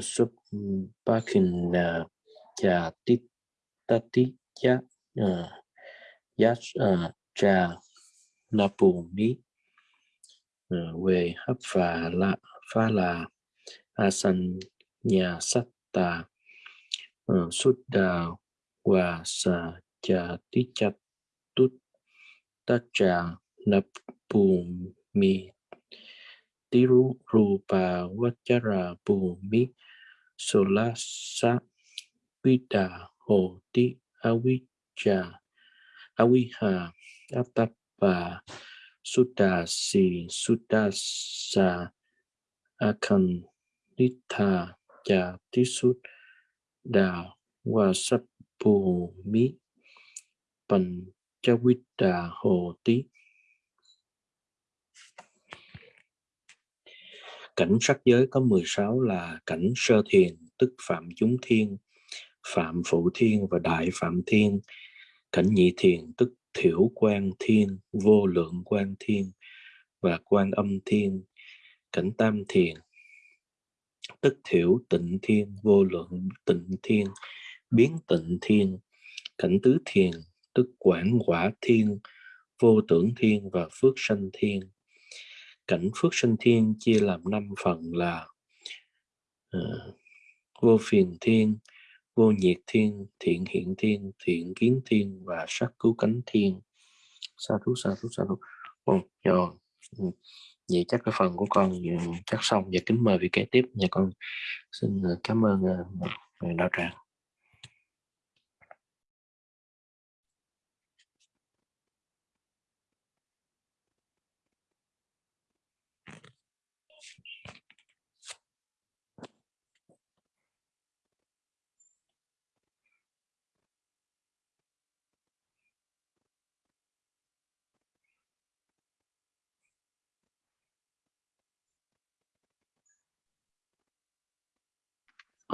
Cha Napumi Parita Parita Supa Appama Nasupa Supakina Cha Titati Ya Ya Cha Napumi về hấp phà la pha là asan nhà sát tà ờ, xuất đà và sa cha tít chặt tút, ta trà nập bù mi tiru rupa vachara bù mi solasa sa vi đà hồ tí avi Aviha, Atapa, Sutasi, Sutasa Akan Nitha Cha Tisut Đà Wasappu Mi Panchawita Hồ Tí Cảnh sắc giới có 16 là cảnh sơ thiền, tức phạm chúng thiên, phạm phụ thiên và đại phạm thiên. Cảnh nhị thiền, tức thiểu quan thiên, vô lượng quan thiên và quan âm thiên. Cảnh tam thiền, tức thiểu tịnh thiên, vô lượng tịnh thiên, biến tịnh thiên. Cảnh tứ thiền, tức quảng quả thiên, vô tưởng thiên và phước sanh thiên cảnh phước sinh thiên chia làm năm phần là uh, vô phiền thiên vô nhiệt thiên thiện hiện thiên thiện kiến thiên và sắc cứu cánh thiên. Sa thú sa thú sa thú. Oh, rồi dạ. ừ. vậy chắc cái phần của con chắc xong và kính mời vị kế tiếp. Nhà con xin ờ, cảm ơn uh, đạo tràng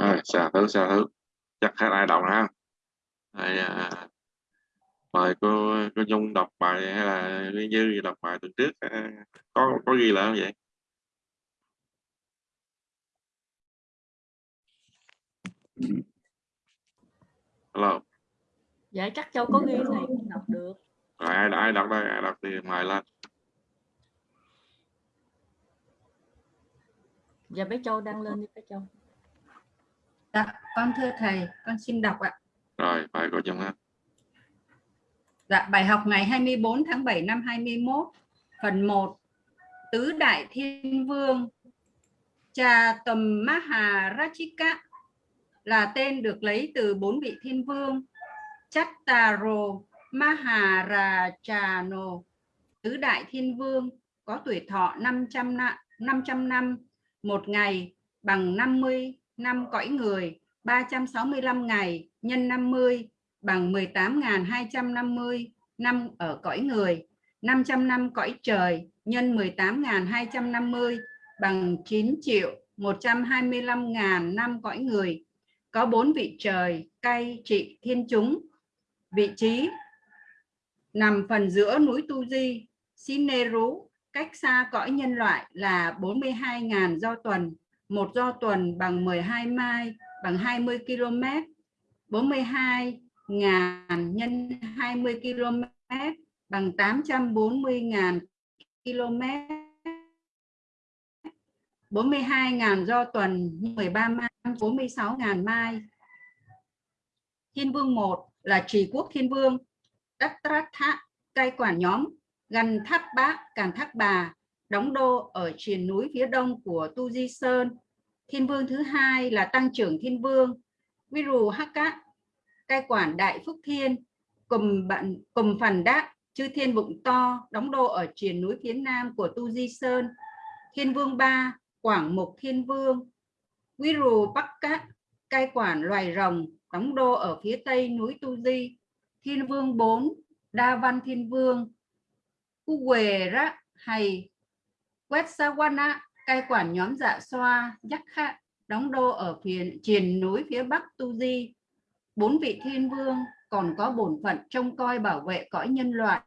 rồi xà thứ xà thứ. Chắc hết ai đọc ha? Đây, à, mời cô cô Nhung đọc bài hay là Dư đọc bài tuần trước à, có có ghi lại không vậy? Hello dạ chắc châu có ghi thầy không đọc được. Rồi ai ai đọc đây? Ai đọc thì mời lên. Dạ bé châu đăng lên đi bé châu Dạ, con thưa thầy, con xin đọc ạ. rồi bài cô Nhung ha Dạ, bài học ngày 24 tháng 7 năm 21, phần 1, Tứ Đại Thiên Vương, Trà Tầm Maharajika là tên được lấy từ bốn vị thiên vương, Chattaro Maharajano, Tứ Đại Thiên Vương có tuổi thọ 500 năm, 500 năm, một ngày bằng 50 năm cõi người, 365 ngày nhân 50 bằng 18.250 năm ở cõi người, 500 năm cõi trời nhân 18.250 bằng 9 triệu 125.000 năm cõi người. Có bốn vị trời cay, trị thiên chúng. Vị trí nằm phần giữa núi Tu Di, Sineru, cách xa cõi nhân loại là 42.000 do tuần. Một do tuần bằng 12 mai bằng 20 km. 42 ngàn nhân 20 km bằng 840 ngàn km. 42 ngàn do tuần 13 mai 46 ngàn mai. Thiên vương 1 là Trì Quốc Thiên Vương, Đắc Trát Thạ, cai quản nhóm, gần thác Bác, càng Thác Bà, đóng đô ở triền núi phía đông của Tu Di Sơn. Thiên vương thứ hai là Tăng trưởng Thiên Vương, Viru Haka, cai quản Đại Phúc Thiên, cùng bạn cùng phần đát chư thiên bụng to đóng đô ở triền núi phía nam của Tu Di Sơn. Thiên vương ba Quảng Mục Thiên Vương, Viru Bắc Cát, cai quản loài rồng, đóng đô ở phía tây núi Tu Di. Thiên vương 4, Đa Văn Thiên Vương, cu quề rác hay Quetsawana, cai quản nhóm dạ xoa, Giác Khạ, đóng đô ở phía triền núi phía bắc Tu Di. Bốn vị thiên vương còn có bổn phận trông coi bảo vệ cõi nhân loại.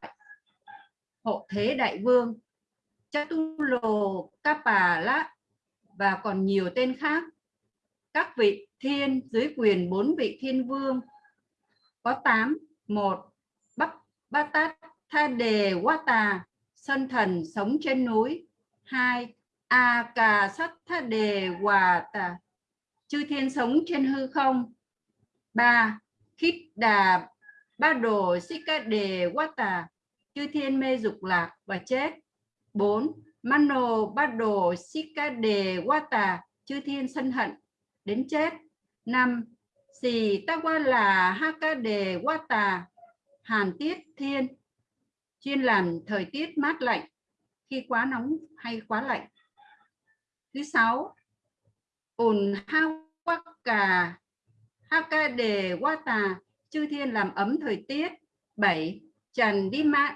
Hộ thế đại vương, Chatulo Kapala và còn nhiều tên khác. Các vị thiên dưới quyền bốn vị thiên vương có 8, 1. Bắc Batat Tha Đề Wata, sân thần sống trên núi. 2. A Cà Sắt Tha Đề Wata, chư thiên sống trên hư không. 3. Khít Đà Ba Đồ xích ca Đề quá tà chư thiên mê dục lạc và chết. 4. Mano ba đồ xích ca đề quá tà chư thiên sân hận đến chết. 5. Sì đề quá tà hàn tiết thiên chuyên làm thời tiết mát lạnh khi quá nóng hay quá lạnh. Thứ sáu, ồn hao cà. Haka đề wata chư thiên làm ấm thời tiết. 7. Trần đi mạng.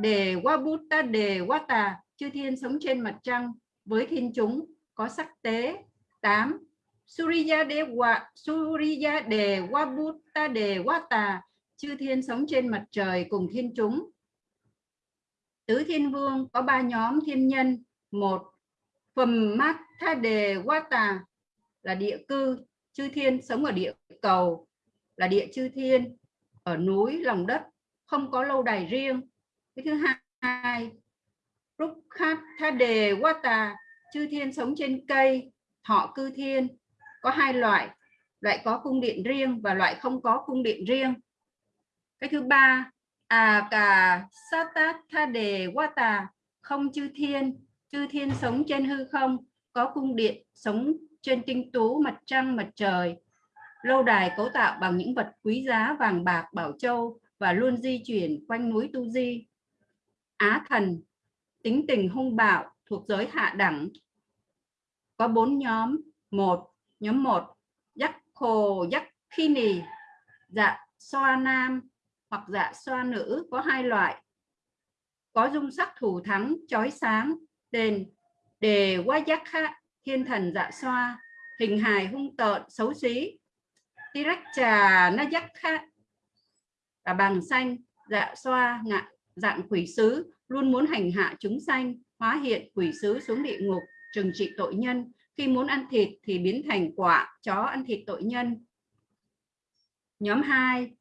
Đề wabuta đề wata chư thiên sống trên mặt trăng với thiên chúng có sắc tế. 8. Suriya de wa Suriya de wabuta de wata chư thiên sống trên mặt trời cùng thiên chúng tứ thiên vương có ba nhóm thiên nhân. Một phẩm mát tha đề quá tà là địa cư, chư thiên sống ở địa cầu, là địa chư thiên, ở núi, lòng đất, không có lâu đài riêng. Cái thứ hai, rúc khát tha đề quá tà, chư thiên sống trên cây, thọ cư thiên. Có hai loại loại có cung điện riêng và loại không có cung điện riêng. Cái thứ ba à cả đề Thade Wata không chư thiên chư thiên sống trên hư không có cung điện sống trên tinh tú mặt trăng mặt trời lâu đài cấu tạo bằng những vật quý giá vàng bạc bảo châu và luôn di chuyển quanh núi Tu Di. Á thần, tính tình hung bạo thuộc giới hạ đẳng. Có bốn nhóm. Một, nhóm một, Giác khồ Giác khi nì, dạ soa nam hoặc dạ xoa nữ có hai loại. Có dung sắc thủ thắng, chói sáng, đền, đề quá giác khác, thiên thần dạ xoa, hình hài hung tợn, xấu xí. Tiracha khác là bằng xanh, dạ xoa, ngạ, dạng quỷ sứ, luôn muốn hành hạ chúng sanh, hóa hiện quỷ sứ xuống địa ngục, trừng trị tội nhân. Khi muốn ăn thịt thì biến thành quả, chó ăn thịt tội nhân. Nhóm 2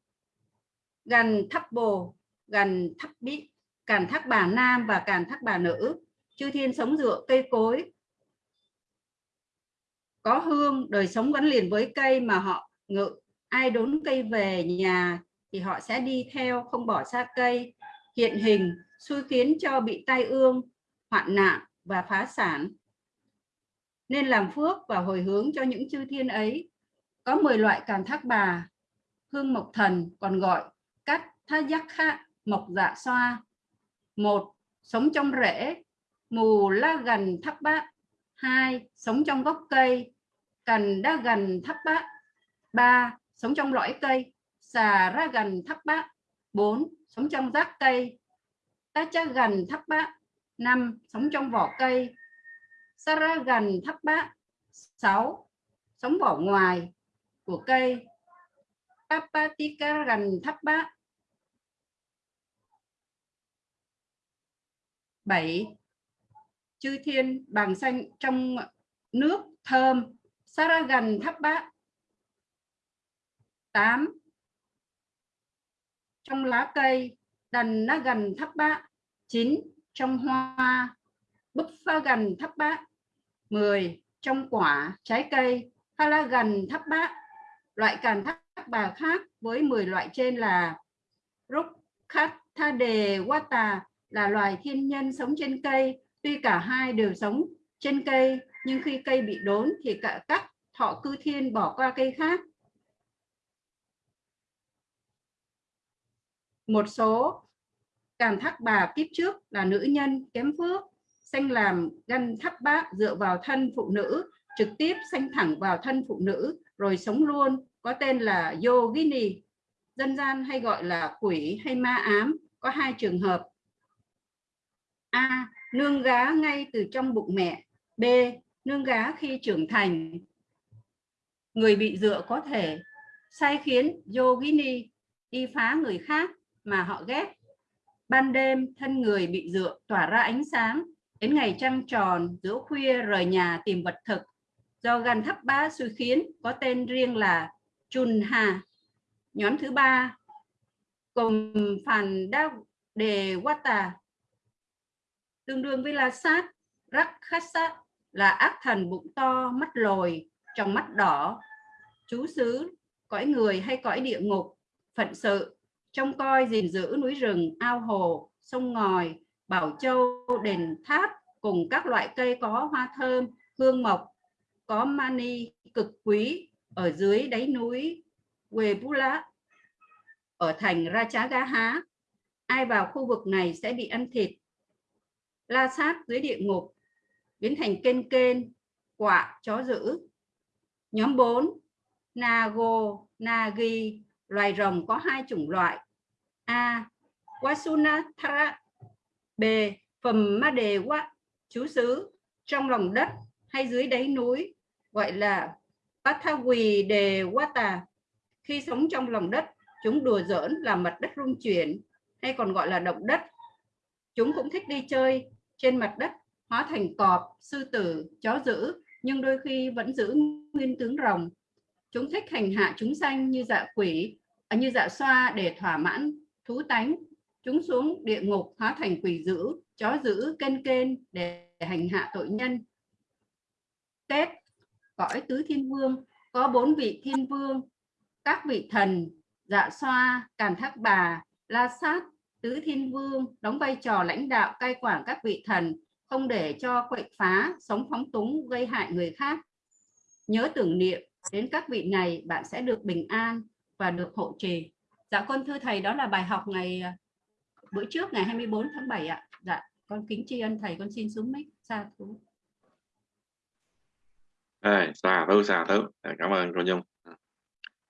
Gần thắp bồ, gần thắp bí, càn thác bà nam và càn thác bà nữ. Chư thiên sống dựa cây cối, có hương, đời sống gắn liền với cây mà họ ngự. Ai đốn cây về nhà thì họ sẽ đi theo không bỏ xa cây hiện hình xui khiến cho bị tai ương hoạn nạn và phá sản nên làm phước và hồi hướng cho những chư thiên ấy có 10 loại càn thác bà hương mộc thần còn gọi tha giác khạ mộc dạ xoa. Một, sống trong rễ. Mù la gần thắp bát. Hai, sống trong gốc cây. Cành đa gần thắp bát. Ba, sống trong lõi cây. Xà ra gần thấp bát. Bốn, Sống trong rác cây. Ta cha gần thấp bát. Năm, Sống trong vỏ cây. Sa ra gần thấp bát. Sáu, Sống vỏ ngoài của cây. Papatika gần thấp bát. 7. Chư thiên bằng xanh trong nước thơm Saragan thắp bát. 8 trong lá cây đần nó gần thắp bát. 9 trong hoa búp pha gần thắp bát. 10 trong quả trái cây pha la gần thắp bát. Loại càn thắp bà khác với 10 loại trên là rúc khát tha đề wata là loài thiên nhân sống trên cây. Tuy cả hai đều sống trên cây, nhưng khi cây bị đốn thì cả các thọ cư thiên bỏ qua cây khác. Một số cảm thác bà kiếp trước là nữ nhân kém phước, sanh làm gân thắp bát dựa vào thân phụ nữ, trực tiếp sanh thẳng vào thân phụ nữ, rồi sống luôn, có tên là yogini. Dân gian hay gọi là quỷ hay ma ám, có hai trường hợp a nương gá ngay từ trong bụng mẹ b nương gá khi trưởng thành người bị dựa có thể sai khiến yogini đi phá người khác mà họ ghét. Ban đêm, thân người bị dựa tỏa ra ánh sáng. Đến ngày trăng tròn, giữa khuya rời nhà tìm vật thực. Do gan thấp bá suy khiến, có tên riêng là Chun Hà. Nhóm thứ ba, cùng phản đa đề Wata, tương đương với La Sát, rakhasa là ác thần bụng to, mắt lồi, trong mắt đỏ, chú xứ, cõi người hay cõi địa ngục, phận sự, trông coi gìn giữ núi rừng, ao hồ, sông ngòi, bảo châu, đền tháp cùng các loại cây có hoa thơm, hương mộc, có mani cực quý ở dưới đáy núi Webula ở thành Rachagaha. Ai vào khu vực này sẽ bị ăn thịt. La sát dưới địa ngục biến thành kên kên, quạ, chó dữ. Nhóm 4, Nago, Nagi, loài rồng có hai chủng loại. A. Wasunathara B. Phẩm ma đề quá chú xứ trong lòng đất hay dưới đáy núi gọi là Pathawi đề Wata. Khi sống trong lòng đất, chúng đùa giỡn làm mặt đất rung chuyển hay còn gọi là động đất. Chúng cũng thích đi chơi trên mặt đất hóa thành cọp, sư tử, chó dữ nhưng đôi khi vẫn giữ nguyên tướng rồng. Chúng thích hành hạ chúng sanh như dạ quỷ, à, như dạ xoa để thỏa mãn thú tánh. Chúng xuống địa ngục hóa thành quỷ dữ, chó dữ, kên kên để hành hạ tội nhân. Tết, cõi tứ thiên vương, có bốn vị thiên vương, các vị thần, dạ xoa, càn thác bà, la sát, tứ thiên vương đóng vai trò lãnh đạo cai quản các vị thần không để cho quậy phá sống phóng túng gây hại người khác. Nhớ tưởng niệm đến các vị này bạn sẽ được bình an và được hộ trì. Dạ con thưa thầy đó là bài học ngày à, bữa trước ngày 24 tháng 7 ạ. Dạ con kính tri ân thầy con xin xuống mic xa thú. Rồi, xà thú xà thú. À, cảm ơn cô Nhung. À,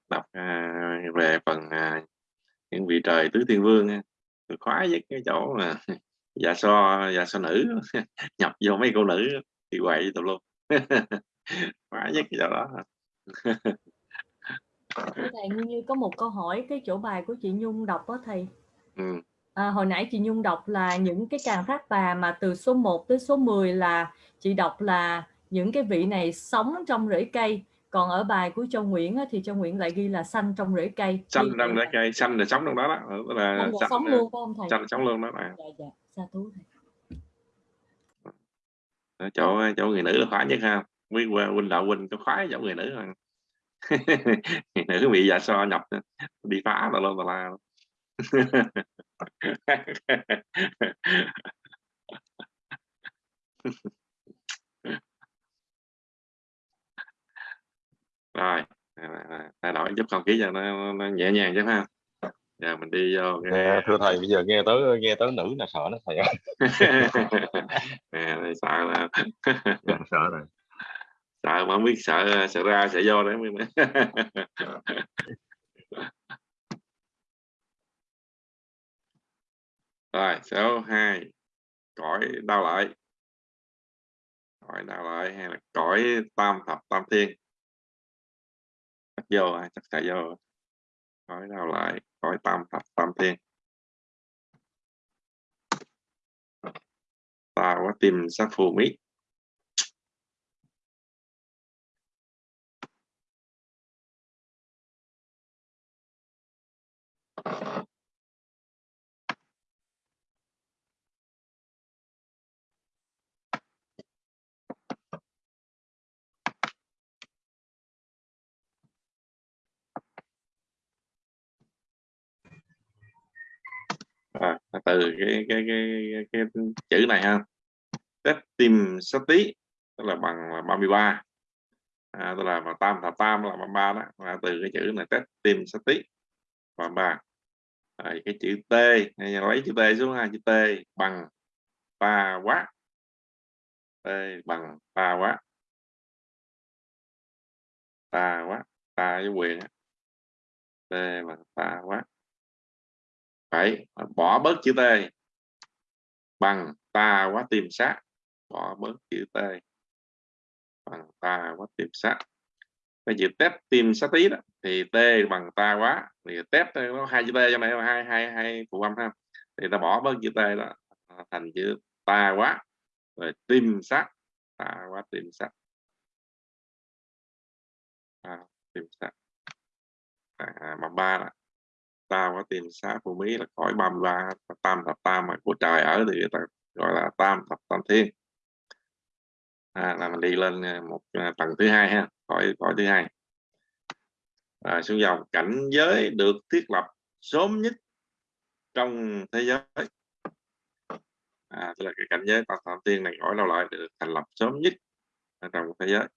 đọc à, về phần à, những vị trời tứ thiên vương khoái với cái chỗ mà dạ so dạ so nữ nhập vô mấy cô nữ thì quậy tụi luôn. Khoái nhất cái chỗ đó. Thầy như, có một câu hỏi cái chỗ bài của chị Nhung đọc đó thầy. Ừ. à, hồi nãy chị Nhung đọc là những cái càng thác bà mà từ số 1 tới số 10 là chị đọc là những cái vị này sống trong rễ cây còn ở bài của Châu Nguyễn á, thì Châu Nguyễn lại ghi là xanh trong rễ cây. Xanh trong rễ cây xanh là sống trong đó đó. Là Xanh là sống luôn không thầy? xanh sống luôn đó là dạ dạ. Thú thầy. Chỗ chỗ người nữ là khoái nhất ha. Quý huynh huynh đạo huynh có khoái chỗ người nữ hơn. Người nữ bị dạ so nhập đi phá là luôn là la rồi thay đổi giúp không khí cho nó, nó nhẹ nhàng chứ ha. Giờ mình đi vô cái nghe thưa thầy bây giờ nghe tới nghe tới nữ là sợ đó thầy ơi à, này sợ là Dạ, sợ rồi. Sợ mà không biết sợ sợ ra sợ vô đấy mới rồi số 2 cõi đau lợi. Cõi đau lợi hay là cõi tam thập tam thiên vô à, chắc sẽ vô cõi đau lại cõi tam thập tam thiên. Ta có tìm sát phù mít à, từ cái cái cái, cái, cái chữ này ha. Test tìm sát tí tức là bằng là 33 à, tức là mà tam thập tam là 33 đó. Là từ cái chữ này test tìm sát tí 33 à, cái chữ t lấy chữ t xuống ha chữ t bằng ba quá. T bằng ba quá. Ta quá ta với quyền t bằng ta quá phải bỏ bớt chữ t. Bằng ta quá tìm sát bỏ bớt chữ t. Bằng ta quá tìm sát cái chữ test tìm sát tí đó thì t bằng ta quá. Thì test nó hai chữ t cho này là hai hai hai phụ âm ha. Thì ta bỏ bớt chữ t đó thành chữ ta quá. Rồi tìm sát ta quá tìm sát à, tìm sát à, mà ba là ta có tìm xá phù mỹ là khỏi 33 tam thập tam mà của trời ở thì ta gọi là tam thập tam thiên. À, là mình đi lên à, một à, tầng thứ hai ha khỏi khỏi thứ hai. À, xuống dòng cảnh giới được thiết lập sớm nhất trong thế giới. À, tức là cái cảnh giới tam thập thiên này gọi đâu lại được thành lập sớm nhất trong thế giới.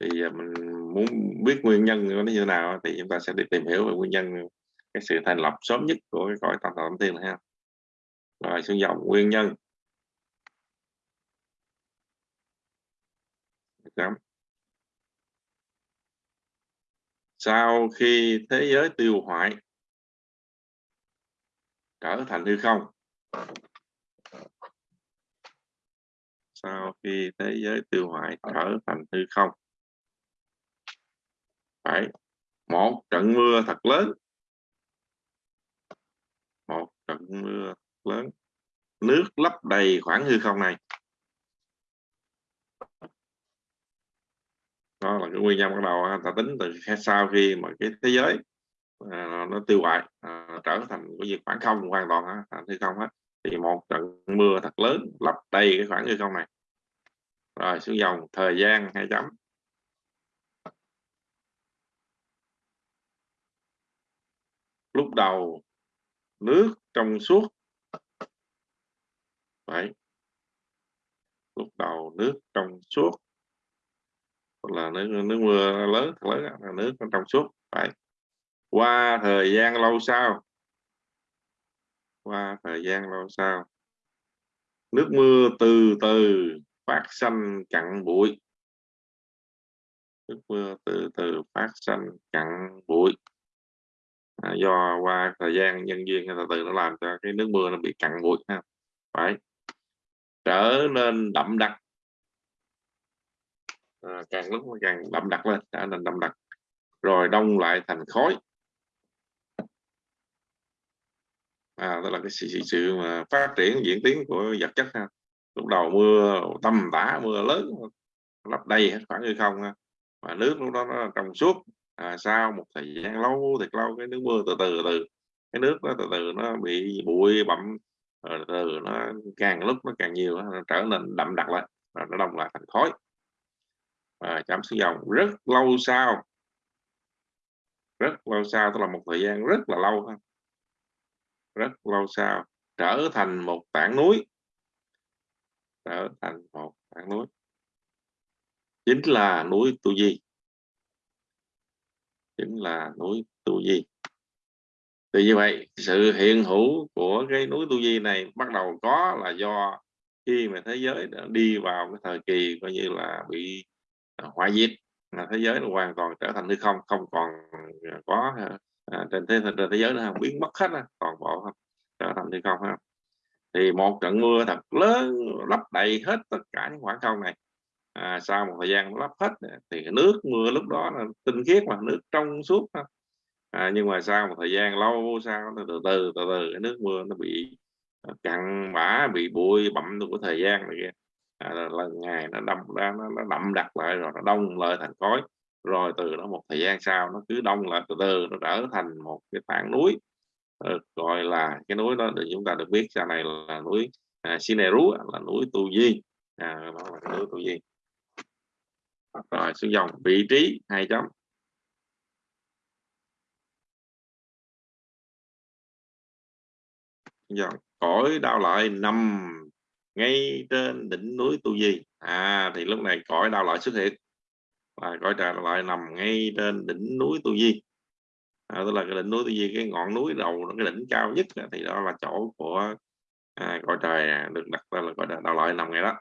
Thì à, mình muốn biết nguyên nhân nó như thế nào thì chúng ta sẽ đi tìm hiểu về nguyên nhân, cái sự thành lập sớm nhất của cái cõi tâm thọ tâm thiên này ha. Rồi, xuống dòng, nguyên nhân. Sau khi thế giới tiêu hoại, trở thành hư không. Sau khi thế giới tiêu hoại, trở thành hư không phải. Một trận mưa thật lớn. Một trận mưa lớn. Nước lấp đầy khoảng hư không này. Đó là cái nguyên nhân bắt đầu ta tính từ sau khi mà cái thế giới à, nó tiêu hoại à, trở thành cái việc khoảng không hoàn toàn á, thành hư không hết. Thì một trận mưa thật lớn lấp đầy cái khoảng hư không này. Rồi xuống dòng thời gian hai chấm. Lúc đầu nước trong suốt. Đấy. lúc đầu nước trong suốt. Là nước nước mưa lớn thật lớn là nước trong suốt. Phải qua thời gian lâu sau. Qua thời gian lâu sau, nước mưa từ từ phát xanh cặn bụi. Nước mưa từ từ phát xanh cặn bụi à, do qua thời gian nhân duyên từ từ nó làm cho cái nước mưa nó bị cặn bụi ha. Phải. Trở nên đậm đặc. À, càng lúc càng đậm đặc lên trở nên đậm đặc. Rồi đông lại thành khói. À, đó là cái sự, sự, sự mà phát triển diễn tiến của vật chất ha. Lúc đầu mưa tầm tã mưa lớn lấp đầy hết khoảng như không ha. mà nước lúc đó nó trong suốt à, sau một thời gian lâu thiệt lâu cái nước mưa từ từ từ cái nước đó từ từ nó bị bụi bặm rồi từ nó càng lúc nó càng nhiều nó trở nên đậm đặc lại rồi nó đông lại thành khói. Và chấm xuống dòng rất lâu sau. Rất lâu sau tức là một thời gian rất là lâu rất lâu sau trở thành một tảng núi. Trở thành một tảng núi. Chính là núi tu di chính là núi tu di. Thì như vậy sự hiện hữu của cái núi tu di này bắt đầu có là do khi mà thế giới đã đi vào cái thời kỳ coi như là bị à, hoại diệt là thế giới nó hoàn toàn trở thành hư không không còn à, có à, trên thế trên thế giới nữa biến mất hết toàn bộ không trở thành hư không ha. Thì một trận mưa thật lớn lấp đầy hết tất cả những khoảng không này à, sau một thời gian lắp hết thì nước mưa lúc đó là tinh khiết mà nước trong suốt à, nhưng mà sau một thời gian lâu sau từ từ từ từ, từ cái nước mưa nó bị à, cặn bã bị bụi bặm của thời gian này kia. À, là, ngày nó đâm ra nó, nó đậm đặc lại rồi nó đông lại thành cối rồi từ đó một thời gian sau nó cứ đông lại từ từ nó trở thành một cái tảng núi. Ờ, gọi là cái núi đó thì chúng ta được biết sau này là núi à, Sineru là núi Tu Di. À, đó là núi Tu Di rồi xuống dòng vị trí hai chấm. Dòng cõi đau lợi nằm ngay trên đỉnh núi Tu Di. À thì lúc này cõi đau lợi xuất hiện. Và cõi đau lợi nằm ngay trên đỉnh núi Tu Di. À, tức là cái đỉnh núi Tu Di cái ngọn núi đầu cái đỉnh cao nhất thì đó là chỗ của à, cõi trời à, được đặt tên là cõi đau lợi nằm ngay đó.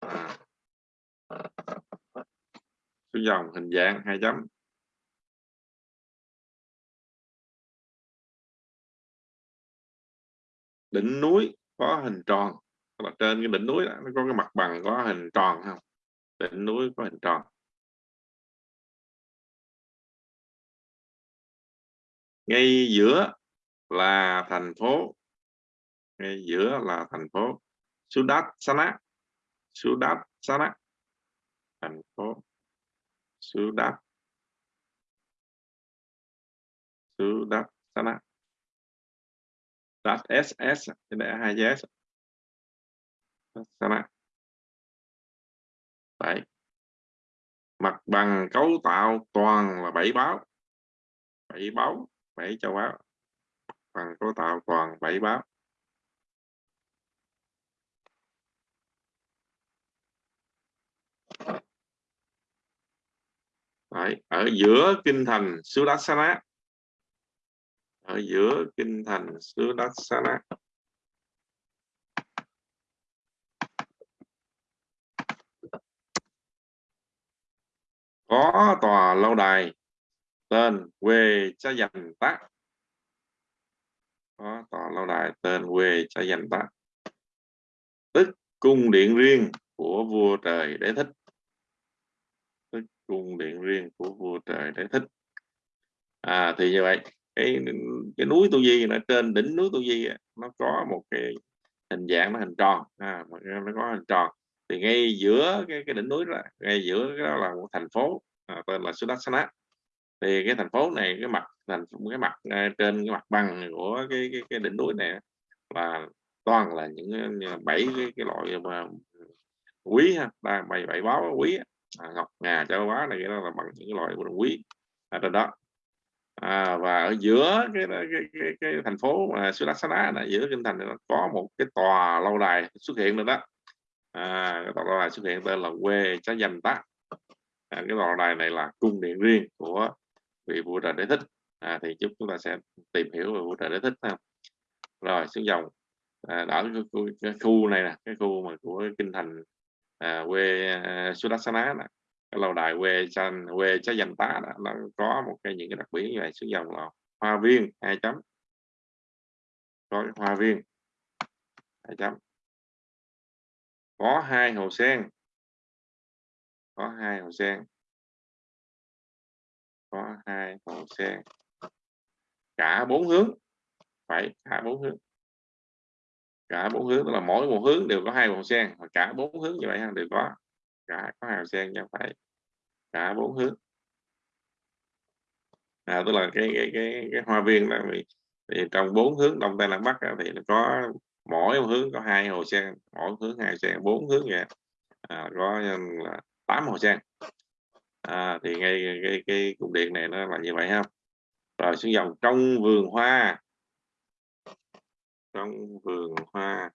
À xuống dòng hình dạng hai chấm. Đỉnh núi có hình tròn. Là trên cái đỉnh núi đó, nó có cái mặt bằng có hình tròn không? Đỉnh núi có hình tròn. Ngay giữa là thành phố. Ngay giữa là thành phố. Sudat Sana Sudat Sana thành phố. Sudat đáp. Sana đáp SS cái này hai S. Sana Đấy. mặt bằng cấu tạo toàn là bảy báo. Bảy báo, bảy châu báo bằng cấu tạo toàn bảy báo. Đấy. Ở giữa kinh thành xứ Đắk Sa, ở giữa kinh thành xứ Đắk Sa có tòa lâu đài tên quê cha dành tác có tòa lâu đài tên quê cha dành tác tức cung điện riêng của vua trời đế thích cung điện riêng của vua trời để thích. À thì như vậy cái cái núi tu di ở trên đỉnh núi tu di nó có một cái hình dạng nó hình tròn. À, nó có hình tròn. Thì ngay giữa cái, cái đỉnh núi đó ngay giữa cái đó là một thành phố à, tên là Sudassana thì cái thành phố này cái mặt thành cái mặt à, trên cái mặt bằng của cái cái, cái đỉnh núi này là toàn là những à, bảy cái, cái loại mà quý ha bảy bảy báo quý à, ngọc ngà châu quá này cái đó là bằng những loại quý. À, ở trên đó. À, và ở giữa cái cái, cái, cái thành phố mà Sudassana là giữa kinh thành nó có một cái tòa lâu đài xuất hiện nữa đó. À, cái tòa lâu đài xuất hiện tên là quê chá danh tá. À, cái tòa lâu đài này là cung điện riêng của vị vua trời đế thích. À, thì chúng chúng ta sẽ tìm hiểu về vua trời đế thích ha. rồi xuống dòng. À, ở cái khu, cái khu này nè cái khu mà của kinh thành à, quê à, Sudassana cái lâu đài quê chan quê trái danh tá đó, nó có một cái những cái đặc biệt như vậy xuống dòng là hoa viên hai chấm. Có cái hoa viên hai chấm. Có hai hồ sen. Có hai hồ sen. Có hai hồ sen. Cả bốn hướng. Phải cả bốn hướng cả bốn hướng tức là mỗi một hướng đều có hai vòng sen và cả bốn hướng như vậy đều có. Cả có hai hồ sen nha phải cả bốn hướng. À, tức là cái cái cái, cái hoa viên là vì, thì trong bốn hướng đông tây nam bắc thì nó có mỗi một hướng có hai hồ sen mỗi hướng hai sen bốn hướng vậy. À, có là tám hồ sen. À, thì ngay cái, cái, cục cung điện này nó là như vậy ha. Rồi xuống dòng trong vườn hoa trong vườn hoa.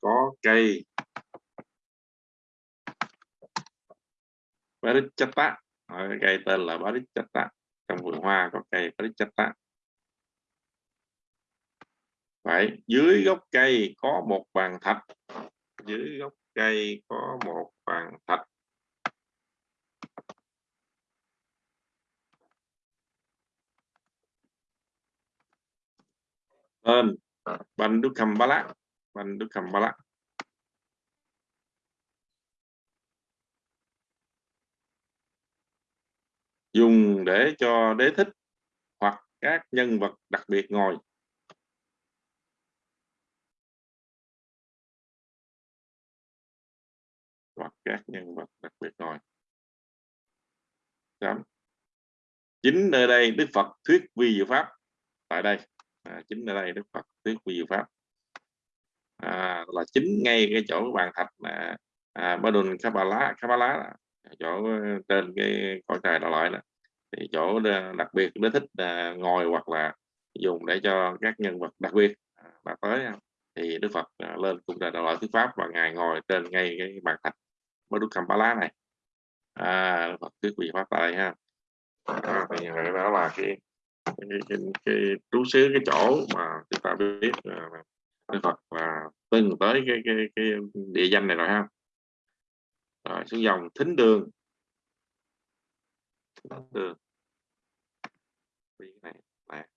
Có cây. Barichata cây tên là Barichata trong vườn hoa có cây Barichata Vậy dưới gốc cây có một bàn thạch. Dưới gốc cây có một bàn thạch. Tên ờ, ba Bandukambala dùng để cho đế thích hoặc các nhân vật đặc biệt ngồi. Hoặc các nhân vật đặc biệt ngồi. Chấm. chính nơi đây Đức Phật thuyết vi diệu pháp tại đây à, chính nơi đây Đức Phật thuyết vi pháp. À, là chính ngay cái chỗ bàn thạch mà à, Badun Kabbalah Kabbalah à, chỗ ờ, trên cái cõi trời đạo loại đó. Thì chỗ ờ, đặc biệt nó thích à, ngồi hoặc là dùng để cho các nhân vật đặc biệt là tới à, thì Đức Phật à, lên cung trời đạo loại thuyết pháp và ngài ngồi trên ngay cái bàn thạch Badun Kabbalah này. À, Đức Phật thuyết vị pháp tại đây ha. À, thì đó là cái cái, cái, trú xứ cái chỗ mà chúng ta biết Đức Phật và từng tới cái cái cái địa danh này rồi ha. Rồi xuống dòng thính đường. Thính đường. Này này.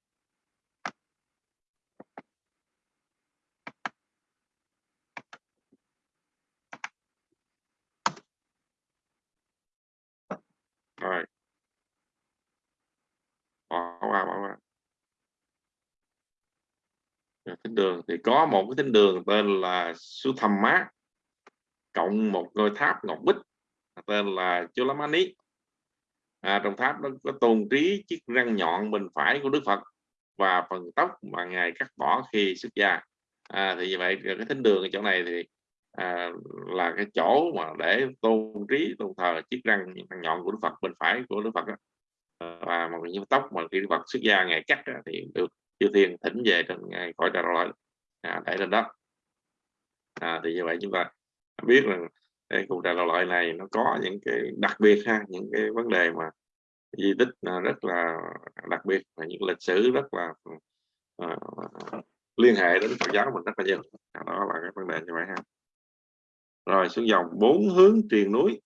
Rồi bảo qua bảo qua thính đường. Thì có một cái thính đường tên là Su Thầm Mát cộng một ngôi tháp ngọc bích tên là Chulamani à, trong tháp nó có tôn trí chiếc răng nhọn bên phải của Đức Phật và phần tóc mà ngài cắt bỏ khi xuất gia. À, thì như vậy cái thính đường ở chỗ này thì à, là cái chỗ mà để tôn trí tôn thờ chiếc răng, răng nhọn của Đức Phật bên phải của Đức Phật đó và một những tóc mà khi vật xuất gia ngày cắt thì được chư thiên thỉnh về trên ngày khỏi trời rồi à, để lên đó. À, thì như vậy chúng ta biết rằng cái cuộc đời loại này nó có những cái đặc biệt ha những cái vấn đề mà di tích à, rất là đặc biệt và những lịch sử rất là uh, liên hệ đến Phật giáo mình rất là nhiều. À, đó là cái vấn đề như vậy ha. Rồi xuống dòng bốn hướng truyền núi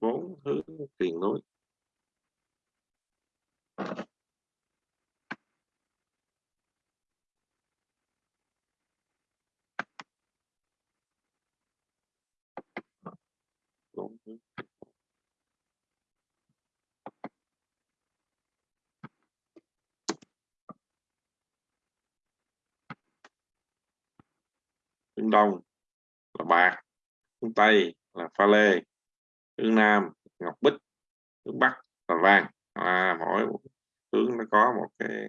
bốn hướng truyền núi bốn hướng đông là bạc hướng tây là pha lê hướng nam ngọc bích hướng bắc là vàng à, mỗi hướng nó có một cái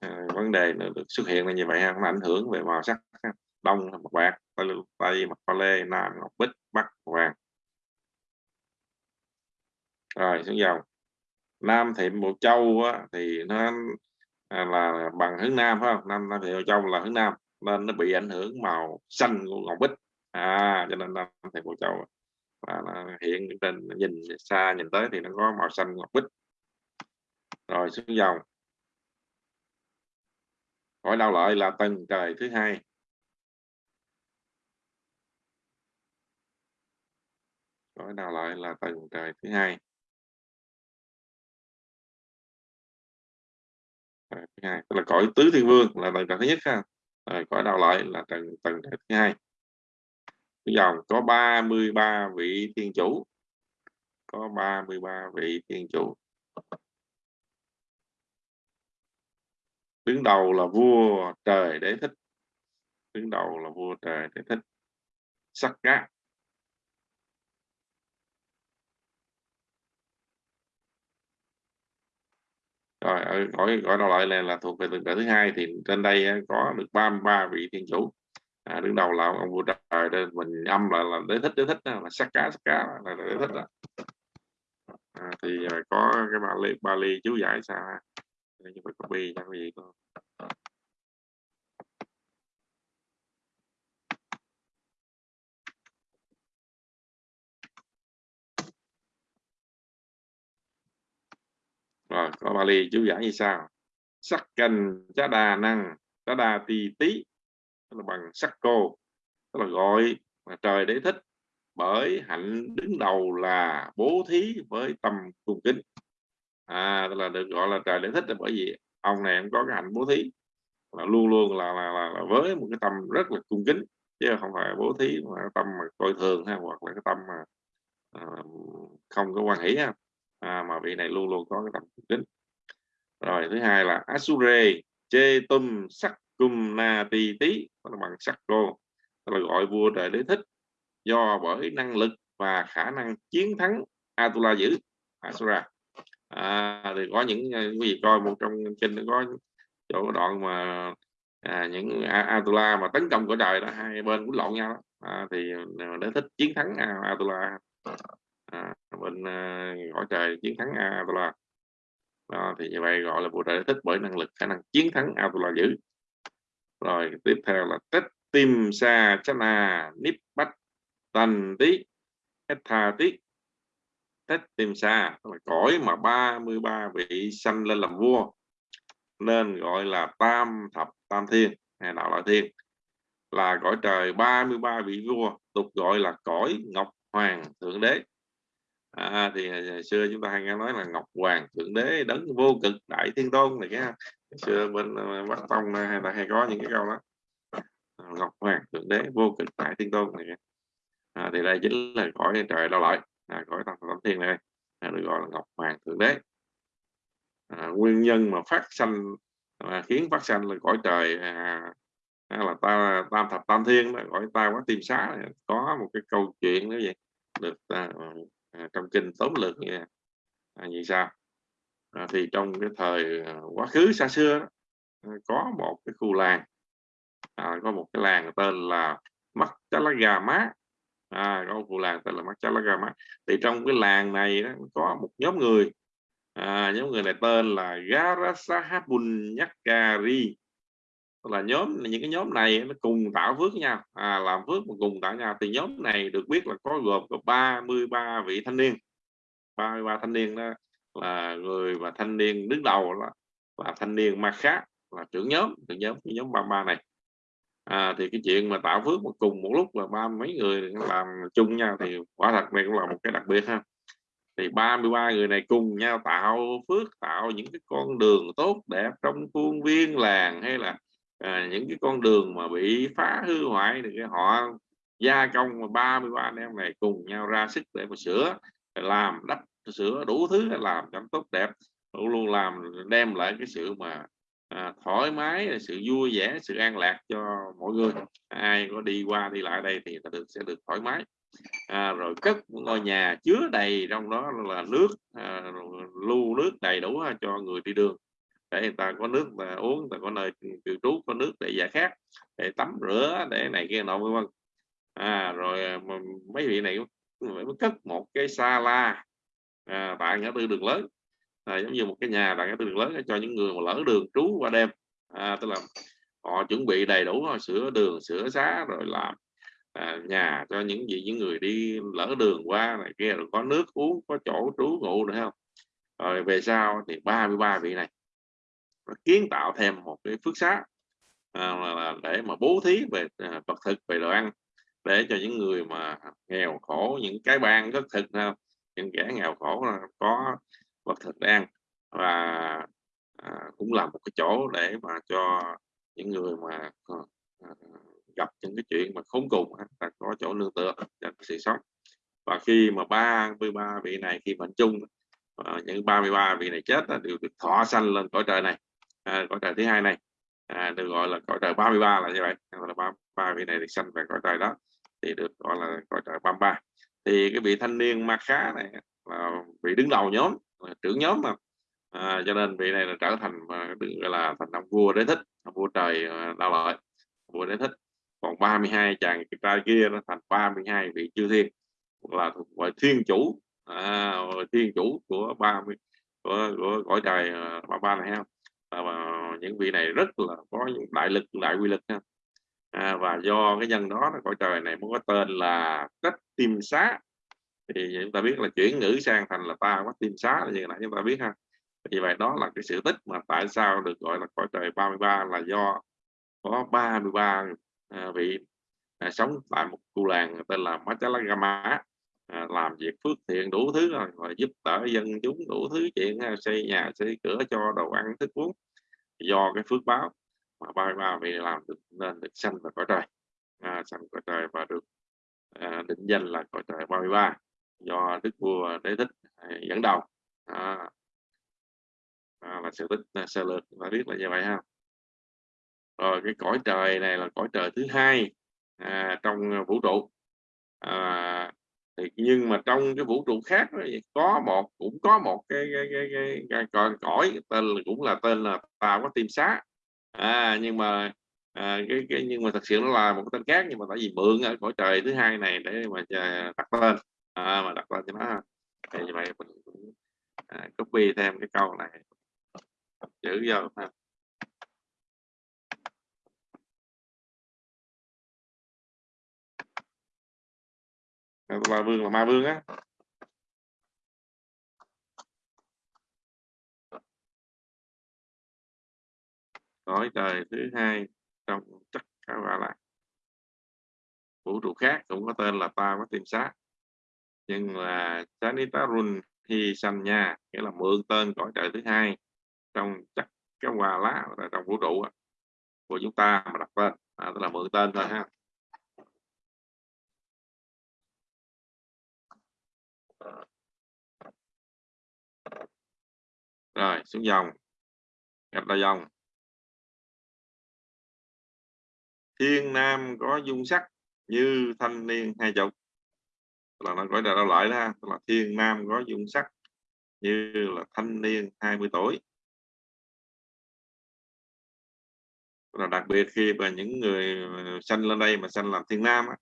à, vấn đề nó được xuất hiện là như vậy ha, nó ảnh hưởng về màu sắc đông là bạc tây, tây mặt pha lê nam ngọc bích bắc vàng. Rồi xuống dòng. Nam thiệm bộ châu á, thì nó à, là bằng hướng nam phải không? Nam nam thì bộ châu là hướng nam nên nó bị ảnh hưởng màu xanh của ngọc bích. À cho nên nam thì bộ châu. Là nó hiện trên nhìn xa nhìn tới thì nó có màu xanh ngọc bích rồi xuống dòng. Hỏi đau lợi là tầng trời thứ hai. Hỏi đau lợi là tầng trời thứ hai. Thứ hai, tức là cõi tứ thiên vương là tầng trời thứ nhất ha. Rồi, cõi đau lợi là tầng tầng trời thứ hai. Cái dòng, có 33 vị thiên chủ. Có 33 vị thiên chủ. Đứng đầu là vua trời đế thích. Đứng đầu là vua trời đế thích. Sắc cá rồi ở gọi gọi đầu lại là, là thuộc về tầng trời thứ hai thì trên đây ờ, có được 33 vị thiên chủ. À, đứng đầu là ông vua trời đây mình âm là là đế thích đế thích là sắc cá sắc cá là đế thích đó. À, thì ờ, có cái bà ly bà ly chú giải sao ha như phải copy cho cái gì có rồi, có Bali, chú giải như sao sắc cành chá đà năng chá đà tỳ tí là bằng sắc cô, tức là gọi mà trời để thích, bởi hạnh đứng đầu là bố thí với tâm cung kính à tức là được gọi là trời để thích là bởi vì ông này em có cái hạnh bố thí. Là luôn luôn là, là, là, là với một cái tâm rất là cung kính chứ không phải bố thí mà tâm mà coi thường ha hoặc là cái tâm mà à, không có quan hỷ ha. À, mà vị này luôn luôn có cái tâm cung kính. Rồi thứ hai là asure chê tum sắc cung na ti tí là bằng sắc cô là gọi vua trời đế thích do bởi năng lực và khả năng chiến thắng Atula giữ. Asura à, thì có những ờ, quý vị coi một trong kinh có chỗ đoạn mà à, những Atula mà tấn công của trời đó hai bên cũng lộn nhau đó. À, thì ờ, để thích chiến thắng Atula. À, bên ờ, gọi trời chiến thắng Atula. Đó, thì như vậy gọi là bộ trời thích bởi năng lực khả năng chiến thắng Atula giữ rồi tiếp theo là tích tim sa chana nip bách tần tí hết tha tí tết tìm sa là cõi mà 33 vị sanh lên làm vua nên gọi là tam thập tam thiên hay đạo Loại thiên. Là cõi trời 33 vị vua tục gọi là cõi ngọc hoàng thượng đế. À, thì ngày xưa chúng ta hay nghe nói là ngọc hoàng thượng đế đấng vô cực đại thiên tôn này cái xưa bên ờ, bắc tông hay là hay có những cái câu đó. À, ngọc hoàng thượng đế vô cực đại thiên tôn này à, thì đây chính là cõi trời đạo loại à, cõi tam tam thiên này. À, được gọi là ngọc hoàng thượng đế. À, nguyên nhân mà phát sanh à, khiến phát sanh là cõi trời à, à là ta tam thập tam thiên đó, gọi ta quá tìm xá này. Có một cái câu chuyện như vậy được à, à, trong kinh tóm lược như, à, như sao? À, thì trong cái thời à, quá khứ xa xưa đó, à, có một cái khu làng. À, có một cái làng tên là mắt chá lá gà má à, có một khu làng tên là mắt chá lá gà thì trong cái làng này đó, có một nhóm người. À, nhóm người này tên là Garasahabun Nyakari Tức là nhóm những cái nhóm này nó cùng tạo phước với nhau. À, làm phước mà cùng tạo nhau. Thì nhóm này được biết là có gồm có 33 vị thanh niên. 33 thanh niên đó là người và thanh niên đứng đầu là, và thanh niên ma khác là trưởng nhóm trưởng nhóm cái nhóm 33 này à, thì cái chuyện mà tạo phước mà cùng một lúc là ba mấy người làm chung nhau thì quả thật này cũng là một cái đặc biệt ha. Thì 33 người này cùng nhau tạo phước tạo những cái con đường tốt đẹp trong khuôn viên làng hay là à, những cái con đường mà bị phá hư hoại thì cái họ gia công mà 33 anh em này cùng nhau ra sức để mà sửa làm đắp sửa đủ thứ làm cho tốt đẹp. Luôn luôn làm đem lại cái sự mà à, thoải mái sự vui vẻ sự an lạc cho mọi người. Ai có đi qua đi lại đây thì được sẽ được thoải mái. À, rồi cất ngôi nhà chứa đầy trong đó là nước à, lưu nước đầy đủ cho người đi đường. Để người ta có nước mà uống người ta có nơi cư trú có nước để giải khát để tắm rửa để này kia nọ vân vân. À, rồi à, mấy vị này mới cất một cái sala. À, tại ngã tư đường lớn à, giống như một cái nhà tại cái đường lớn cho những người mà lỡ đường trú qua đêm. À, tức là họ chuẩn bị đầy đủ sửa đường sửa xá rồi làm à, nhà cho những gì những người đi lỡ đường qua này kia rồi có nước uống có chỗ trú ngụ nữa không? Rồi về sau thì 33 vị này kiến tạo thêm một cái phước xá à, là để mà bố thí về à, vật thực về đồ ăn để cho những người mà nghèo khổ những cái ban rất thực không, những kẻ nghèo khổ có và thực để và à, cũng là một cái chỗ để mà cho những người mà ờ, à, gặp những cái chuyện mà khốn cùng là có chỗ nương tựa cho sự sống. Và khi mà ba mươi ba vị này khi mệnh chung à, những 33 vị này chết là đều được thọ sanh lên cõi trời này à, cõi trời thứ hai này à, được gọi là cõi trời 33 là như vậy là ba, ba vị này được sanh về cõi trời đó thì được gọi là cõi trời 33 thì cái vị thanh niên ma khá này là vị đứng đầu nhóm trưởng nhóm mà. À, cho nên vị này là trở thành à, được gọi là thành ông vua đế thích ông vua trời à, đau lợi vua đế thích. Còn 32 chàng trai kia nó thành 32 vị chư thiên là thuộc về thiên chủ. À, thiên chủ của 30 của, của cõi trời à, ba ba này không à, và những vị này rất là có những đại lực đại quy lực ha. À, và do cái nhân đó cõi trời này mới có tên là cách tim xá thì chúng ta biết là chuyển ngữ sang thành là ta quát tim xá là như là chúng ta biết ha. Vì vậy đó là cái sự tích mà tại sao được gọi là cõi trời 33 là do có 33 à, vị à, sống tại một khu làng tên là Machalagama à, làm việc phước thiện đủ thứ rồi, rồi giúp đỡ dân chúng đủ thứ chuyện à, xây nhà xây cửa cho đồ ăn thức uống do cái phước báo mà ba ba vị làm được nên được sanh vào cõi trời. À, sanh cõi trời và được à, định danh là cõi trời 33 do đức vua đế thích à, dẫn đầu. À, à, là sự tích à, sơ lược ta biết là như vậy ha. Rồi cái cõi trời này là cõi trời thứ hai à, trong vũ trụ. À, thì nhưng mà trong cái vũ trụ khác có một cũng có một cái cái cái, cái, cái, cái cõi tên là cũng là tên là tà có tim xá. À, nhưng mà à, cái, cái nhưng mà thật sự nó là một cái tên khác nhưng mà tại vì mượn ở cõi trời thứ hai này để mà à, đặt tên à, mà đặt tên cho nó thì như vậy mình cũng à, copy thêm cái câu này. Chữ vô ha. Ma vương là ma vương á. Cõi trời thứ hai trong tất cả gọi là vũ trụ khác cũng có tên là ta có tìm sát nhưng là sanitarun hi sanya nghĩa là mượn tên cõi trời thứ hai trong chắc cái hòa lá trong vũ trụ của chúng ta mà đặt tên. À, tức là mượn tên thôi ha. Rồi xuống dòng. Gặp là dòng. Thiên nam có dung sắc như thanh niên hai chục là nó gọi là đâu lại đó là thiên nam có dung sắc như là thanh niên 20 tuổi. Là đặc biệt khi mà những người sanh lên đây mà sanh làm thiên nam á,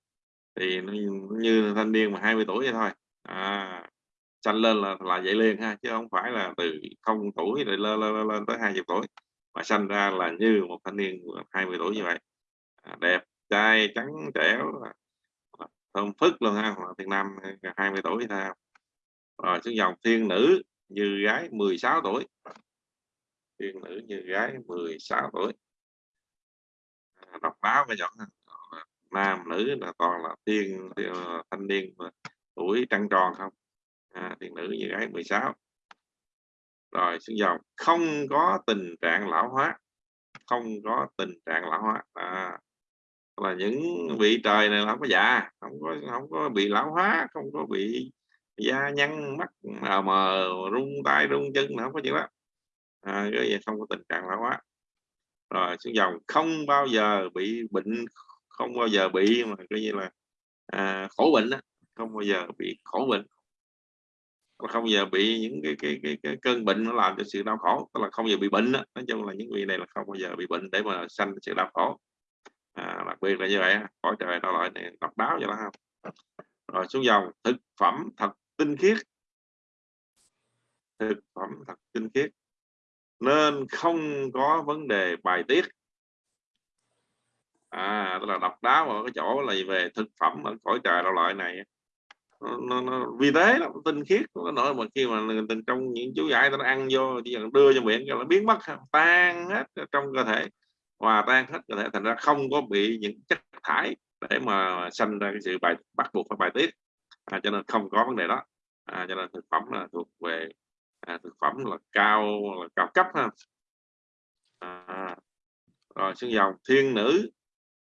thì nó như thanh niên mà 20 tuổi vậy thôi. À, sanh lên là là vậy liền ha chứ không phải là từ không tuổi rồi lên lên, lên tới 20 tuổi mà sanh ra là như một thanh niên 20 tuổi như vậy. À, đẹp trai trắng trẻo thơm phức luôn ha thiên nam ờ, 20 tuổi thôi rồi xuống dòng thiên nữ như gái 16 tuổi. Thiên nữ như gái 16 tuổi. À, đọc báo cái giọng ờ, nam nữ là toàn là thiên, thiên ờ, thanh niên tuổi trăng tròn không? À, thiên nữ như gái 16 rồi xuống dòng không có tình trạng lão hóa. Không có tình trạng lão hóa. À, là những vị trời này không có già không có không có bị lão hóa không có bị da nhăn mắt mờ mờ rung tay rung chân không có chuyện đó à, cái không có tình trạng lão hóa rồi xuống dòng không bao giờ bị bệnh không bao giờ bị mà coi như là à, khổ bệnh đó. không bao giờ bị khổ bệnh không bao giờ bị những cái, cái, cái, cái cơn bệnh nó làm cho sự đau khổ tức là không bao giờ bị bệnh đó. nói chung là những vị này là không bao giờ bị bệnh để mà sanh sự đau khổ à, đặc biệt là như vậy cõi trời nó loại này độc đáo vậy đó, không rồi xuống dòng thực phẩm thật tinh khiết. Thực phẩm thật tinh khiết. Nên không có vấn đề bài tiết. À tức là độc đáo ở cái chỗ là về thực phẩm ở cõi trời đâu loại này nó, nó, nó vi tế lắm tinh khiết. Nó nổi mà khi mà tình trong những chú giải nó ăn vô chỉ cần đưa cho miệng nó biến mất tan hết trong cơ thể hòa tan hết cơ thể thành ra không có bị những chất thải để mà sanh ra cái sự bài bắt buộc phải bài tiết. À, cho nên không có vấn đề đó. À, cho nên thực phẩm là thuộc về à, thực phẩm là cao là cao cấp ha. À, rồi xương dòng thiên nữ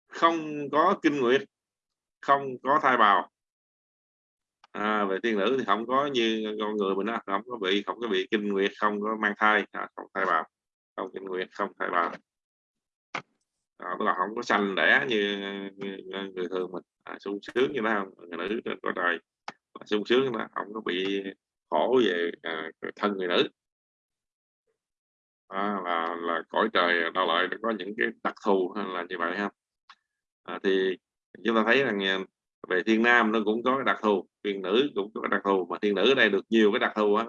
không có kinh nguyệt không có thai bào. À, về thiên nữ thì không có như con người mình đó không có bị không có bị kinh nguyệt không có mang thai à, không thai bào không kinh nguyệt không thai bào à, tức là không có sanh đẻ như, như, như người thường mình. À, sung sướng như thế không người nữ có cõi trời. Sung sướng đó không có bị khổ về à, thân người nữ. À, là là cõi trời đau lợi có những cái đặc thù là như vậy ha? À, thì chúng ta thấy rằng à, về thiên nam nó cũng có cái đặc thù thiên nữ cũng có cái đặc thù mà thiên nữ ở đây được nhiều cái đặc thù á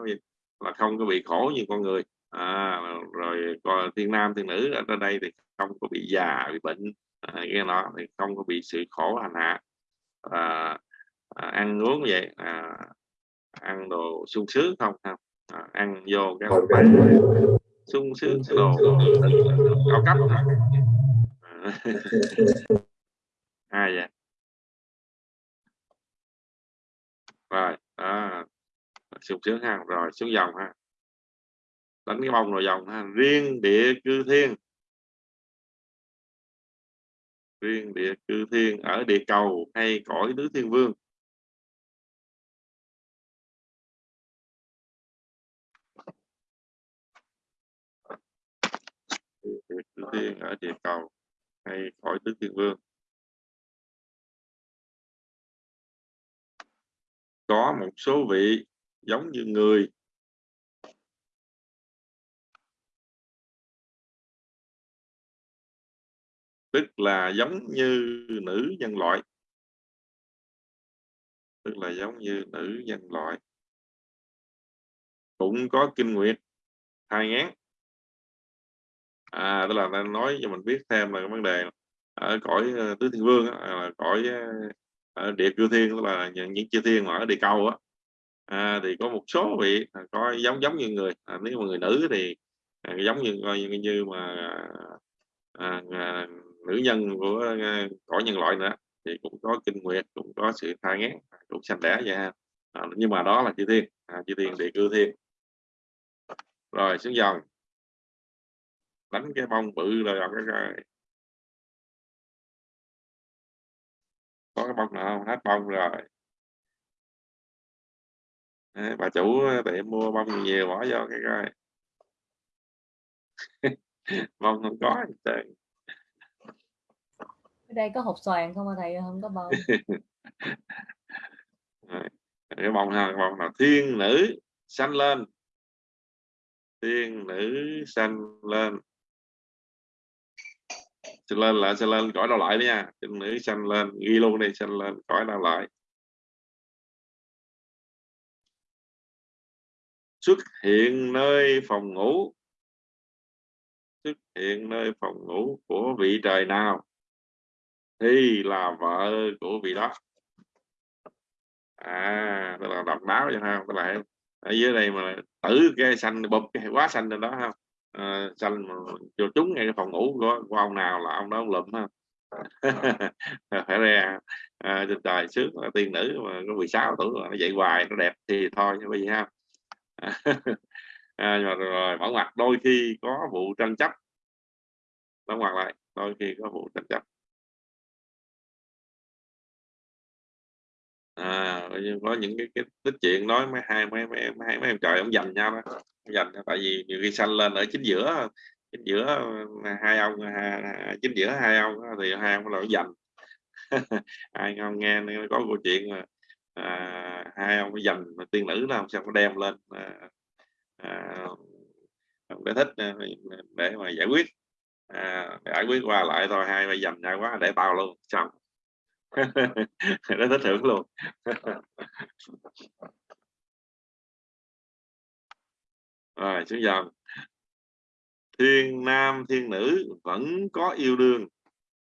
là không có bị khổ như con người à, rồi còn thiên nam thiên nữ ở đây thì không có bị già bị bệnh. À, cái nó thì không có bị sự khổ hành hạ. À, à, ăn uống vậy à, ăn đồ sung sướng không? Không à, ăn vô cái sung sướng đồ cao cấp à, à vậy? Rồi à, sung sướng ha rồi xuống dòng ha đánh cái bông rồi dòng ha. Riêng địa cư thiên. Riêng địa cư thiên ở địa cầu hay cõi tứ thiên vương. Địa cư thiên ở địa cầu hay cõi tứ thiên vương. Có một số vị giống như người tức là giống như nữ nhân loại. Tức là giống như nữ nhân loại. Cũng có kinh nguyệt thai ngán. À tức là đang nói cho mình biết thêm là cái vấn đề ở cõi ờ, tứ thiên vương à, là cõi ờ, ở địa cư thiên tức là những, những chư thiên mà ở địa cầu á. À, thì có một số vị à, có giống giống như người. À, nếu mà người nữ thì à, giống như coi như, như mà à, à, nữ nhân của ờ, cõi nhân loại nữa thì cũng có kinh nguyệt cũng có sự thai ngán cũng sanh đẻ vậy ha. À, nhưng mà đó là chư thiên à, chư thiên địa cư thiên. Rồi xuống dòng. Đánh cái bông bự rồi cái, cái có cái bông nào không? Hết bông rồi. Đấy, bà chủ ờ, để mua bông nhiều bỏ vô cái coi. Bông không có trời ở đây có hộp xoàn không mà thầy? Không có bông. Cái bông ha bông là thiên nữ xanh lên. Thiên nữ xanh lên. Xanh lên là xanh lên cõi đau lại đi nha. Thiên nữ xanh lên ghi luôn đi xanh lên cõi đau lại. Xuất hiện nơi phòng ngủ. Xuất hiện nơi phòng ngủ của vị trời nào? Thì là vợ của vị đó. À tức là độc đáo vậy không tức là ở dưới đây mà tử cái xanh bụp cái quá xanh lên đó không à, ờ, xanh mà vô trúng ngay cái phòng ngủ của, của ông nào là ông đó ông lụm ha phải ra à, trên trời sướng là tiên nữ mà có 16 tuổi mà nó dậy hoài nó đẹp thì thôi như vậy ha à, rồi, rồi bảo ngoặt đôi khi có vụ tranh chấp. Bảo ngoặt lại đôi khi có vụ tranh chấp. À có những cái, cái tích chuyện nói mấy hai mấy mấy mấy, mấy em trời ông giành nhau đó. Giành tại vì nhiều khi sanh lên ở chính giữa chính giữa hai ông hai, chính giữa hai ông thì hai ông là giành. Ai ngon nghe có câu chuyện mà à, hai ông dành mà tiên nữ đó sao có đem lên à, à, để thích à, để mà giải quyết. À, giải quyết qua lại thôi hai bây dành nhau quá để tao luôn xong rất thích hưởng luôn. Rồi xuống dòng. Thiên nam thiên nữ vẫn có yêu đương.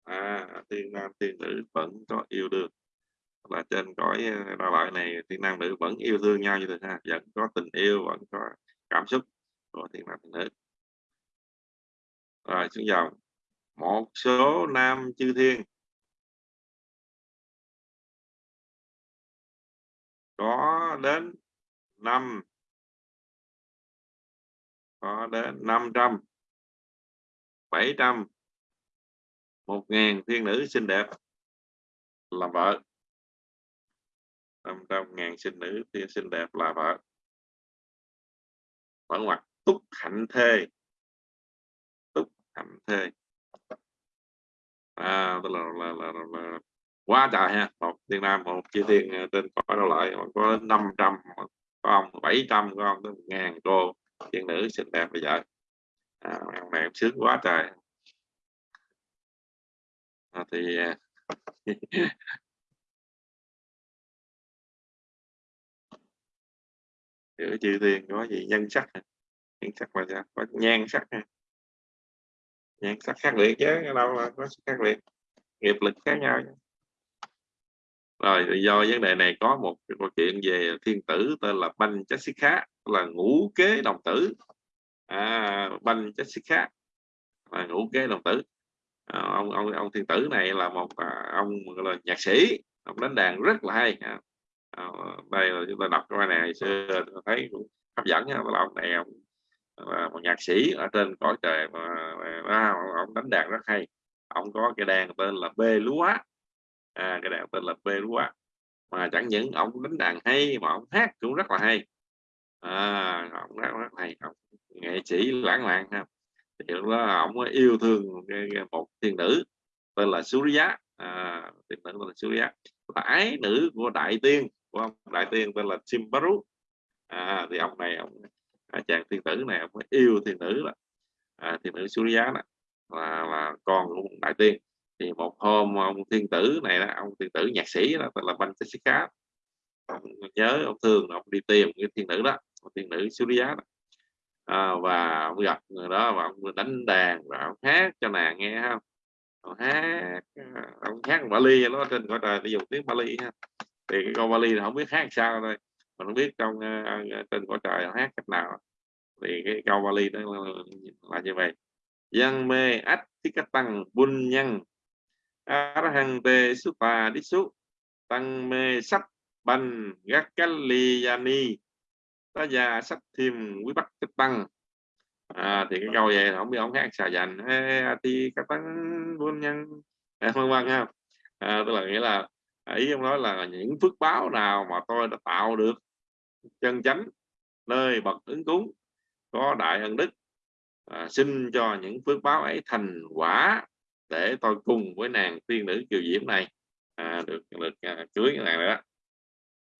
À, thiên nam thiên nữ vẫn có yêu đương. Là trên cõi ờ, đa loại này thiên nam nữ vẫn yêu thương nhau như thế ha. Vẫn có tình yêu vẫn có cảm xúc của thiên nam thiên nữ. Rồi xuống dòng. Một số nam chư thiên. Có đến năm. Có đến 500 700 một ngàn thiên nữ xinh đẹp. Làm vợ. 500.000 sinh nữ thiên xinh đẹp là vợ. Mở ngoặt túc hạnh thê. Túc hạnh thê. À tức là, là, là, là, là quá trời ha. Một thiên nam một chi thiên ờ, trên cõi đâu lại có đến 500 có ông 700 có ông tới ngàn cô thiên nữ xinh đẹp bây giờ à, ông này sướng quá trời. À, thì giữa chư thiên có gì nhân sắc nhân sắc mà sao? Có nhan sắc nhan sắc khác biệt chứ đâu là có khác biệt. Nghiệp lực khác nhau rồi do vấn đề này có một cái câu chuyện về thiên tử tên là banh chasika là ngũ kế đồng tử. À, banh chasika là ngũ kế đồng tử. À, ông ông ông thiên tử này là một à, ông là nhạc sĩ ông đánh đàn rất là hay. À, à đây là chúng ta đọc cái này xưa thấy cũng hấp dẫn nha. Là ông này ông là một nhạc sĩ ở trên cõi trời mà, mà ông đánh đàn rất hay. Ông có cái đàn tên là bê lúa à, cái đàn tên là Perua mà chẳng những ông đánh đàn hay mà ông hát cũng rất là hay. À, ông rất, rất hay ông nghệ sĩ lãng mạn ha. Thì lúc đó ông yêu thương một thiên nữ tên là Surya. À, thiên nữ tên là Surya. Là ái nữ của đại tiên của ông đại tiên tên là Simbaru à, thì ông này ông à, chàng thiên tử này ông yêu thiên nữ là à, thiên nữ Surya đó. Là, là con của đại tiên thì một hôm ông thiên tử này đó ông thiên tử nhạc sĩ đó tên là Bantashika ông nhớ ông thường ông đi tìm cái thiên nữ đó thiên nữ Surya đó. À, và ông gặp người đó và ông đánh đàn và ông hát cho nàng nghe không ông hát ông hát Bali nó trên cõi trời để dùng tiếng Bali ha. Thì cái câu Bali là không biết hát sao thôi mình không biết trong uh, trên cõi trời hát cách nào. Thì cái câu Bali đó là, là như vậy. Dân mê ách tí cách tăng bun nhân arahang te supa disu tăng mê sắc banh gác li yani ta già sắc thêm quý bắc tích tăng. À, thì cái câu vậy không biết ông khác xà dành. Thì các tăng buôn nhân. Vân vân ha. À, tức là nghĩa là ý ông nói là những phước báo nào mà tôi đã tạo được chân chánh nơi bậc ứng cúng có đại ân đức à, xin cho những phước báo ấy thành quả để tôi cùng với nàng tiên nữ kiều diễm này à, được được à, cưới cái nàng đó.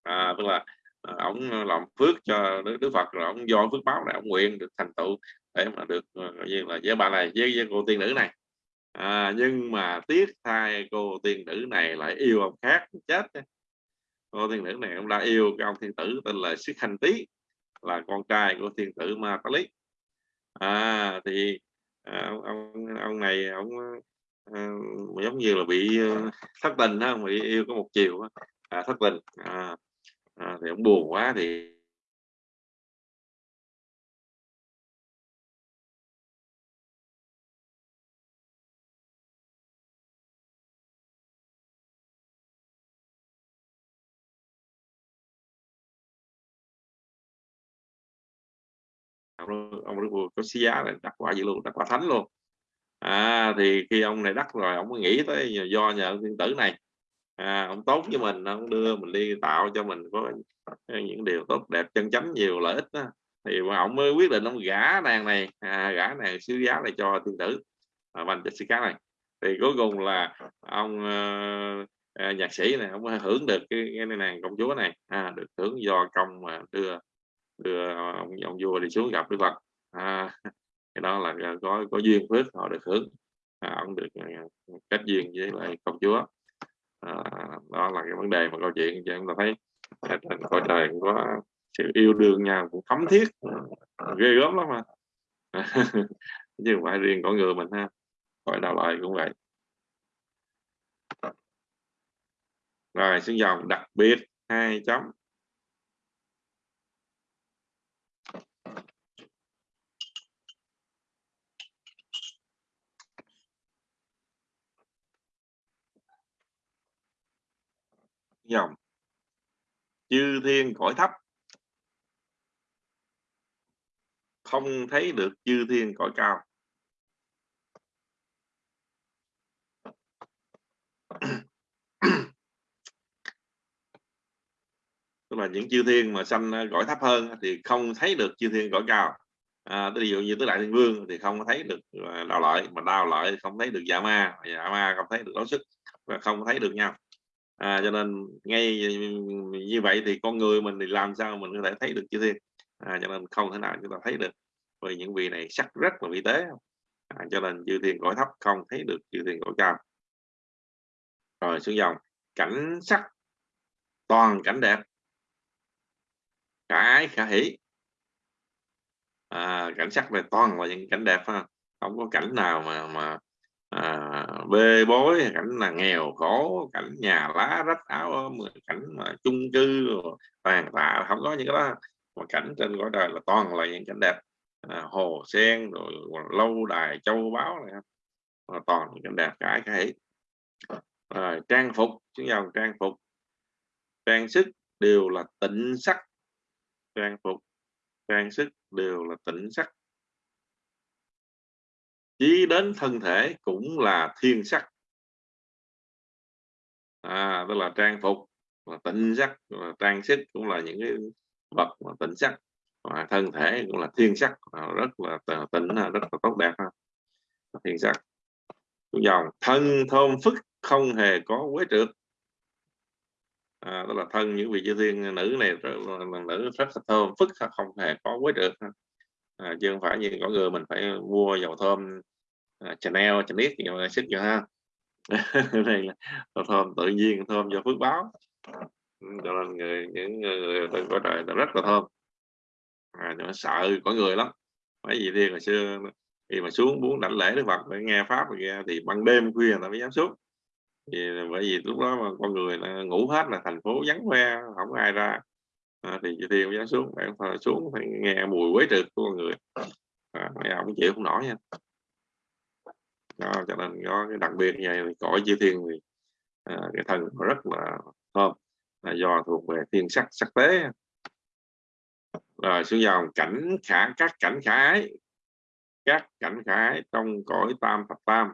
À, tức là à, ông làm phước cho đức, đức phật rồi ông do phước báo này ông nguyện được thành tựu để mà được à, như là với bà này với, với cô tiên nữ này. À, nhưng mà tiếc thay cô tiên nữ này lại yêu ông khác chết cô tiên nữ này cũng đã yêu cái ông thiên tử tên là sức hành tý là con trai của thiên tử ma tá lý. À, thì à, ông, ông ông này ông à, giống như là bị ờ, thất tình đó bị yêu có một chiều à, thất tình à, à, thì ông buồn quá thì ông ông Đức Vua có xí giá này đặt quả gì luôn đặt quả thánh luôn à thì khi ông này đắc rồi ông mới nghĩ tới do nhờ thiên tử này. À, ông tốt với mình ông đưa mình đi tạo cho mình có những điều tốt đẹp chân chánh nhiều lợi ích đó. thì ông mới quyết định ông gả nàng này à, gả nàng sứ giá này cho thiên tử à, Van Jessica này. Thì cuối cùng là ông uh, nhạc sĩ này ông hưởng được cái, cái nàng công chúa này à, được hưởng do công mà đưa đưa ông, ông vua đi xuống gặp đức phật. À, cái đó là có có duyên phước họ được hưởng. À, ông được cách kết duyên với lại công chúa. À, đó là cái vấn đề mà câu chuyện cho chúng ta thấy. Trên cõi trời cũng có sự yêu đương nhau cũng thấm thiết. À, ghê gớm lắm mà. Chứ không phải riêng con người mình ha. Cõi đạo lại cũng vậy. Rồi xuống dòng đặc biệt hai chấm. Dòng. Chư thiên cõi thấp. Không thấy được chư thiên cõi cao. Tức là những chư thiên mà sanh à, cõi thấp hơn thì không thấy được chư thiên cõi cao. À, ví dụ như tứ đại thiên vương thì không thấy được à, đạo lợi mà đạo lợi không thấy được dạ ma. Dạ ma không thấy được đấu sức và không thấy được nhau à, cho nên ngay như vậy thì con người mình thì làm sao mình có thể thấy được chư thiên? À, cho nên không thể nào chúng ta thấy được vì những vị này sắc rất là vi tế. À, cho nên chư thiên cõi thấp không thấy được chư thiên cõi cao. Rồi xuống dòng cảnh sắc toàn cảnh đẹp. Cả ái khả hỷ. À, cảnh sắc này toàn là những cảnh đẹp ha không có cảnh nào mà mà à, bê bối cảnh là nghèo khổ cảnh nhà lá rách áo cảnh mà chung cư tàn tạ không có những cái đó. Mà cảnh trên cõi đời là toàn là những cảnh đẹp. À, hồ sen rồi lâu đài châu báu này là toàn những cảnh đẹp cái cái. Rồi trang phục chúng dòng trang phục. Trang sức đều là tịnh sắc. Trang phục trang sức đều là tịnh sắc chí đến thân thể cũng là thiên sắc. À, tức là trang phục là tịnh sắc là trang sức cũng là những cái vật mà tịnh sắc. Và thân thể cũng là thiên sắc à, rất là tịnh à, rất là tốt đẹp à, thiên sắc. Dòng thân thơm phức không hề có quế trượt. À, đó là thân những vị chư thiên nữ này là nữ rất là thơm phức không hề có quế trượt à, chứ không phải như có người mình phải mua dầu thơm à, Chanel Chanel gì mà xích cho ha. Đây là dầu thơm tự nhiên thơm do phước báo. Cho nên người những người từ có trời rất là thơm. À, nhưng sợ có người lắm. Mấy gì đi hồi xưa khi mà xuống muốn đảnh lễ đức phật để nghe pháp kia thì ban đêm khuya là mới dám xuống. Thì bởi vì lúc đó mà con người là ngủ hết là thành phố vắng hoe không ai ra à, thì chị thiên xuống bạn phải xuống phải nghe mùi quế trượt của con người. À, mấy ông chịu không nổi nha. Đó, cho nên có cái đặc biệt như vậy thì cõi chư thiên thì à, cái thần rất là thơm là do thuộc về thiên sắc sắc tế. Rồi xuống dòng cảnh khả các cảnh khả ái. Các cảnh khả ái trong cõi tam thập tam.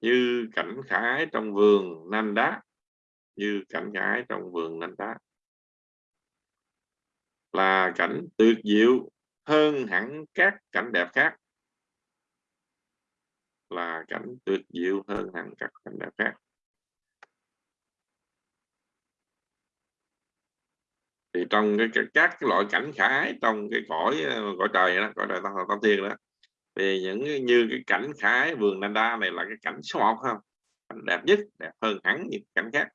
Như cảnh khả ái trong vườn nanh đá như cảnh gái trong vườn nanh đá. Là cảnh tuyệt diệu hơn hẳn các cảnh đẹp khác. Là cảnh tuyệt diệu hơn hẳn các cảnh đẹp khác. Thì trong cái, cái các cái loại cảnh khả ái trong cái cõi cõi trời đó cõi trời tam tam thiên đó thì những như cái cảnh khả ái vườn Nanda này là cái cảnh số một không? Cảnh đẹp nhất đẹp hơn hẳn những cảnh khác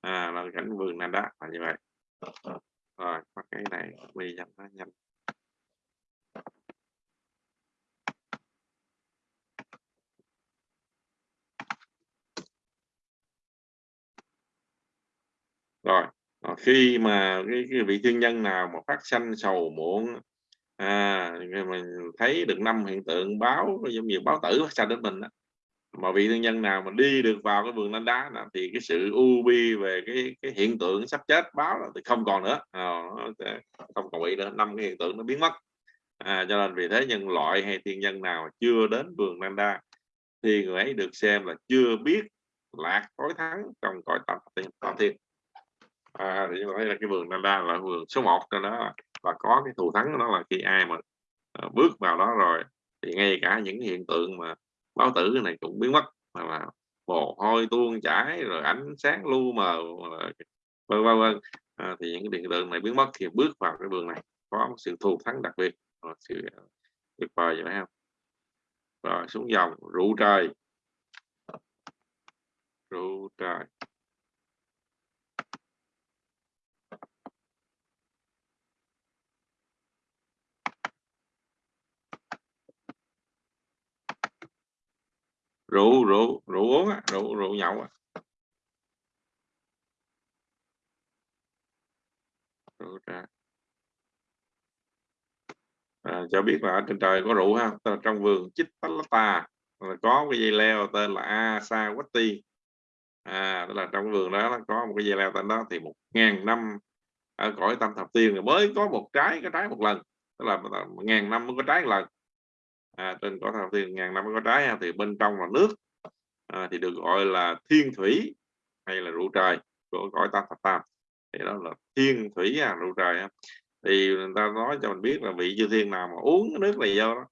à là cảnh vườn này đó là như vậy. Ờ, ờ. Rồi có cái này đi cho nó nhanh rồi ờ, khi mà cái, cái vị thiên nhân nào mà phát sanh sầu muộn à mình thấy được năm hiện tượng báo giống như báo tử phát sanh đến mình đó mà vị thiên nhân nào mà đi được vào cái vườn lan đá là thì cái sự u bi về cái cái hiện tượng sắp chết báo là thì không còn nữa. À, không còn bị nữa. Năm cái hiện tượng nó biến mất. À, cho nên vì thế nhân loại hay thiên nhân nào chưa đến vườn lan đa thì người ấy được xem là chưa biết lạc tối thắng trong cõi tam thiên tam thiên. À, thì thấy là cái vườn lan đa là vườn số 1 cho nó và có cái thù thắng đó là khi ai mà ờ, bước vào đó rồi thì ngay cả những hiện tượng mà báo tử này cũng biến mất. Mà mà mồ hôi tuôn chảy rồi ánh sáng lu mờ vân vân vân. À, thì những cái điện đường này biến mất thì bước vào cái đường này có một sự thù thắng đặc biệt một sự à, tuyệt vời vậy không? Rồi xuống dòng rượu trời. Rượu trời. Rượu rượu rượu uống á, rượu rượu nhậu á. rượu trà. À, cho biết là ở trên trời có rượu ha trong vườn chích palata có cái dây leo tên là Asawati à tức là trong vườn đó có một cái dây leo tên đó thì một ngàn năm ở cõi tam thập tiên mới có một trái cái trái một lần. Tức là một ngàn năm mới có trái một lần à, trên cõi thần thập tiên ngàn năm mới có trái thì bên trong là nước. À, thì được gọi là thiên thủy hay là rượu trời của cõi tam thập tam. Thì đó là thiên thủy à, rượu trời thì người ta nói cho mình biết là vị chư thiên nào mà uống cái nước này vô đó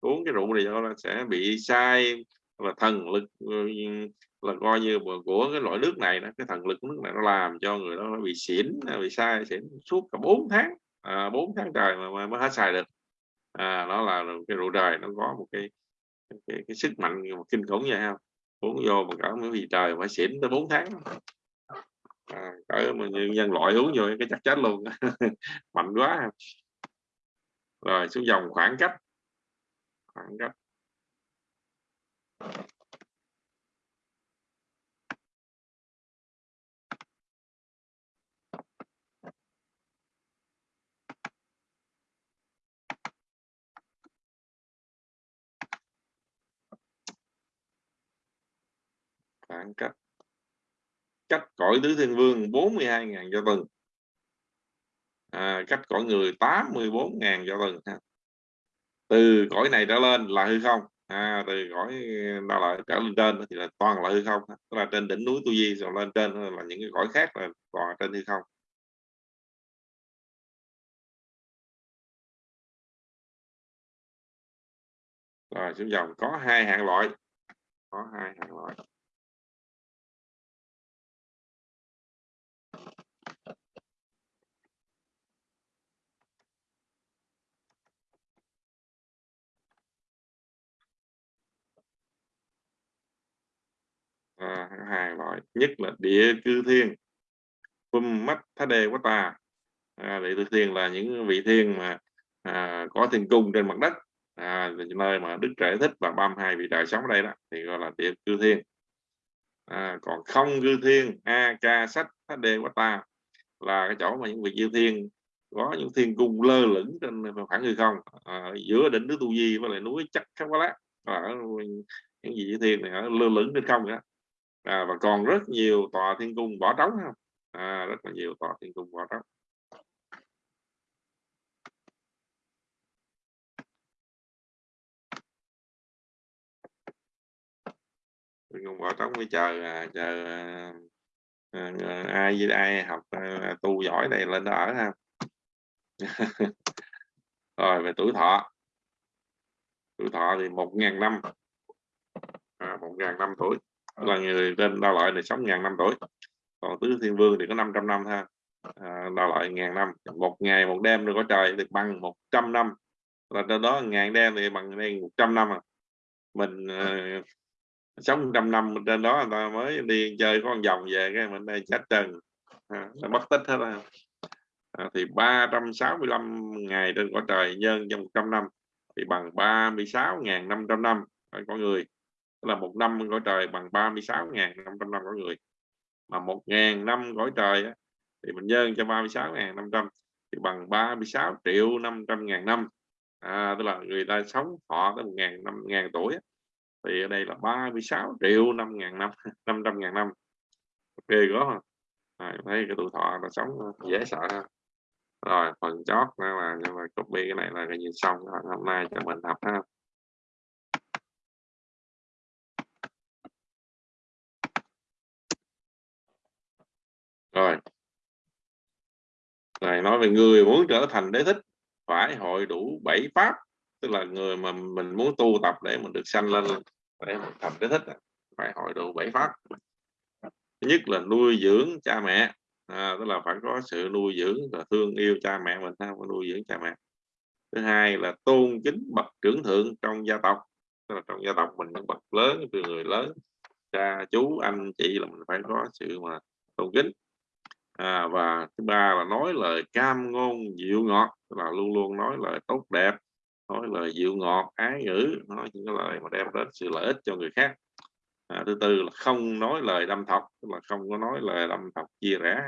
uống cái rượu này vô nó sẽ bị sai là thần lực ừ, là coi như của cái loại nước này đó, cái thần lực của nước này nó làm cho người đó bị xỉn bị sai xỉn suốt cả 4 tháng à, 4 tháng trời mà mới hết xài được à, đó là cái rượu trời nó có một cái cái, cái sức mạnh một kinh khủng vậy không uống vô mà cả mấy vị trời phải xỉn tới 4 tháng. À, cỡ mà như nhân loại uống vô cái chắc chết luôn. Mạnh quá rồi xuống dòng khoảng cách. Khoảng cách. Phản cách cách cõi tứ thiên vương 42.000 cho tuần à, cách cõi người 84.000 cho tuần từ cõi này trở lên là hư không. À, từ cõi ờ, đó là trở lên trên thì là toàn là hư không tức là trên đỉnh núi tu di rồi lên trên là những cái cõi khác là toàn trên hư không. Rồi xuống dòng. Có hai hạng loại. Có hai hạng loại. À, hai loại nhất là địa cư thiên. Phum mắt thá đề quá ta. À, địa cư thiên là những vị thiên mà à, có thiên cung trên mặt đất. À, nơi mà đức trẻ thích và 32 vị trời sống ở đây đó thì gọi là địa cư thiên. À, còn không cư thiên a ca sách thá đề quá ta là cái chỗ mà những vị chư thiên có những thiên cung lơ lửng trên khoảng hư không à, giữa đỉnh núi tu di với lại núi chắc khá quá lát. Ở những vị chư thiên này ở lơ lửng trên không đó à, và còn rất nhiều tòa thiên cung bỏ trống không à, rất là nhiều tòa thiên cung bỏ trống. Thiên cung bỏ trống mới chờ à, chờ à, à, ai với ai học à, tu giỏi đây lên đó ở ha. Rồi về tuổi thọ. Tuổi thọ thì một ngàn năm. À, một ngàn năm tuổi là người tên đa loại này sống ngàn năm tuổi. Còn tứ thiên vương thì có 500 năm ha. À, đa loại ngàn năm. Một ngày một đêm rồi có trời thì bằng 100 năm. Là trên đó ngàn đêm thì bằng đây 100 năm à. Mình uh, sống trăm năm trên đó người ta mới đi chơi con vòng về cái mình đây chết trần à, nó mất tích hết à. à, thì 365 ngày trên quả trời nhân trong 100 năm. Thì bằng 36.500 năm có người tức là một năm cõi trời bằng 36.500 năm cõi người. Mà 1.000 năm cõi trời thì mình nhân cho 36.500 thì bằng 36 triệu 500 ngàn năm. À, tức là người ta sống họ tới một ngàn năm ngàn tuổi thì ở đây là 36 triệu 5 ngàn năm 500 ngàn năm. Ok có à, thấy cái tuổi thọ là sống dễ sợ ha. Rồi phần chót là là copy cái này là cái nhìn xong hôm nay cho mình học ha. Rồi. Này nói về người muốn trở thành đế thích phải hội đủ bảy pháp tức là người mà mình muốn tu tập để mình được sanh lên để mình thành đế thích à, phải hội đủ bảy pháp. Thứ nhất là nuôi dưỡng cha mẹ à, tức là phải có sự nuôi dưỡng và thương yêu cha mẹ mình ha phải nuôi dưỡng cha mẹ. Thứ hai là tôn kính bậc trưởng thượng trong gia tộc tức là trong gia tộc mình bậc lớn từ người lớn cha chú anh chị là mình phải có sự mà tôn kính à, và thứ ba là nói lời cam ngôn dịu ngọt là luôn luôn nói lời tốt đẹp nói lời dịu ngọt ái ngữ nói những cái lời mà đem đến sự lợi ích cho người khác. À, thứ tư là không nói lời đâm thọc tức là không có nói lời đâm thọc chia rẽ.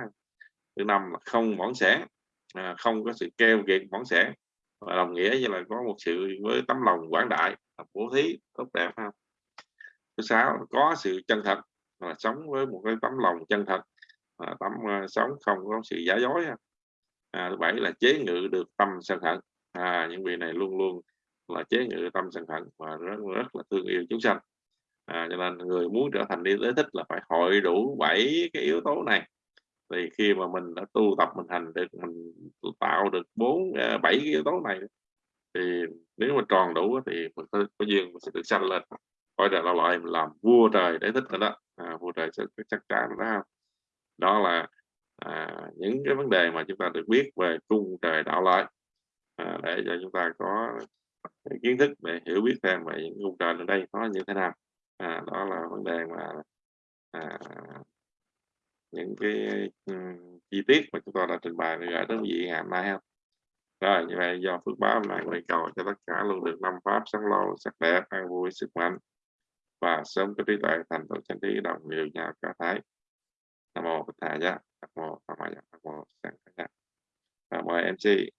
Thứ năm là không bỏng sẻ à, không có sự keo kiệt bỏng sẻ và đồng nghĩa như là có một sự với tấm lòng quảng đại bố thí tốt đẹp ha. Thứ sáu có sự chân thật là sống với một cái tấm lòng chân thật à, tâm à, sống không có sự giả dối à, thứ bảy là chế ngự được tâm sân hận. À, những vị này luôn luôn là chế ngự tâm sân hận và rất rất là thương yêu chúng sanh. À, cho nên người muốn trở thành đi tới thích là phải hội đủ bảy cái yếu tố này. Thì khi mà mình đã tu tập mình hành được mình tạo được bốn à, bảy cái yếu tố này thì nếu mà tròn đủ thì mình có, có duyên mình sẽ được sanh lên. Coi là loại mình làm vua trời để thích rồi đó. À, vua trời sẽ chắc chắn đó đó là à, những cái vấn đề mà chúng ta được biết về cung trời đạo lợi à, để cho chúng ta có kiến thức để hiểu biết thêm về những cung trời ở đây nó như thế nào. À, đó là vấn đề mà à, những cái um, chi tiết mà chúng ta đã trình bày gửi tới quý vị ngày hôm nay không rồi như vậy do phước báo hôm nguyện cầu cho tất cả luôn được năm pháp sáng lâu sắc đẹp an vui sức mạnh và sớm có trí tuệ thành tựu chân trí đồng nhiều nhà cả thái nam mô bổn thầy giá nam mô tham ma giá nam mô sang giá và mời mc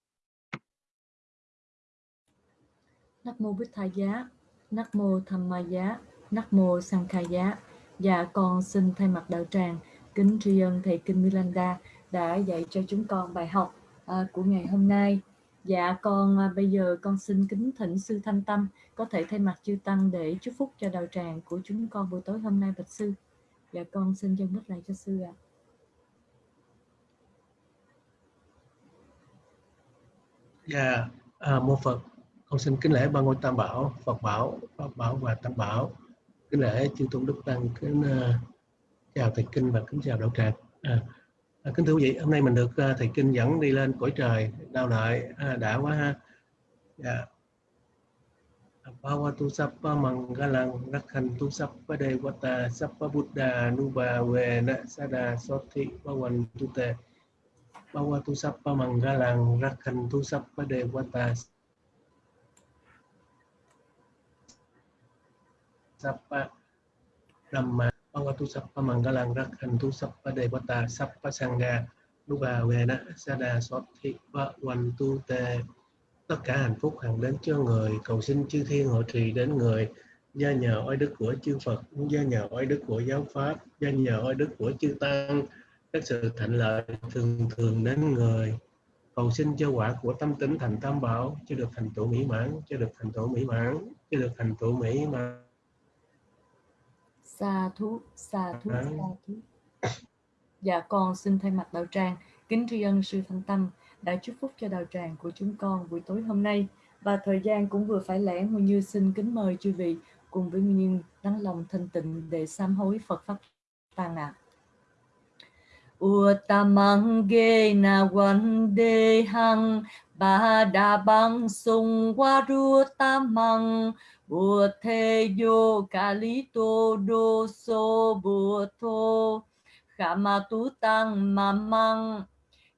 Nắc mô Bích Thầy Giá, Nắc mô Tham Ma Giá, Nắc mô Sang Khai Giá. Dạ con xin thay mặt đạo tràng kính tri ân thầy Kinh Milanda đã dạy cho chúng con bài học à, của ngày hôm nay. Dạ con à, bây giờ con xin kính thỉnh sư Thanh Tâm có thể thay mặt chư tăng để chúc phúc cho đạo tràng của chúng con buổi tối hôm nay bạch sư. Dạ con xin chân bích lại cho sư ạ. À. Dạ, à, mô Phật, con xin kính lễ ba ngôi Tam Bảo, Phật Bảo, Pháp Bảo và Tam Bảo. Kính lễ chư tôn đức tăng, kính uh, chào thầy kinh và kính chào đạo tràng. À, à, kính thưa quý vị, hôm nay mình được uh, thầy kinh dẫn đi lên cõi trời, đau lợi, à, đã quá ha. Dạ. Bhavatu Sappa Mangalang Rakhantu Sappa Devata Sappa Buddha, Nuba, Vena, Sada sothi Bhavantu Te. Bhavatu Sappa Mangalang Rakhantu Sappa Devata Sappa Dhamma Bhavatu Sappa Mangalang Rakhantu Sappa Devata Sappa Sangha, Nuba, Vena, Sada sothi Bhavantu Te tất cả hạnh phúc hằng đến cho người. Cầu xin chư thiên hộ trì đến người. Gia nhờ oai đức của chư Phật gia nhờ oai đức của giáo pháp gia nhờ oai đức của chư tăng. Các sự thạnh lợi thường thường đến người. Cầu xin cho quả của tâm tính thành tam bảo cho được thành tựu mỹ mãn cho được thành tựu mỹ mãn cho được thành tựu mỹ mãn. Xa thú xa thú xa thú. Dạ con xin thay mặt đạo tràng kính tri ân sư thanh tâm đã chúc phúc cho đạo tràng của chúng con buổi tối hôm nay và thời gian cũng vừa phải lẽ Nguyên Như xin kính mời chư vị cùng với Nguyên Như đắng lòng thanh tịnh để sám hối Phật pháp tăng ạ. À. Uttamang na wan de hang, ba da bang sung waru tamang bùa thê yo kali to do so bùa thô khama tu tăng mamang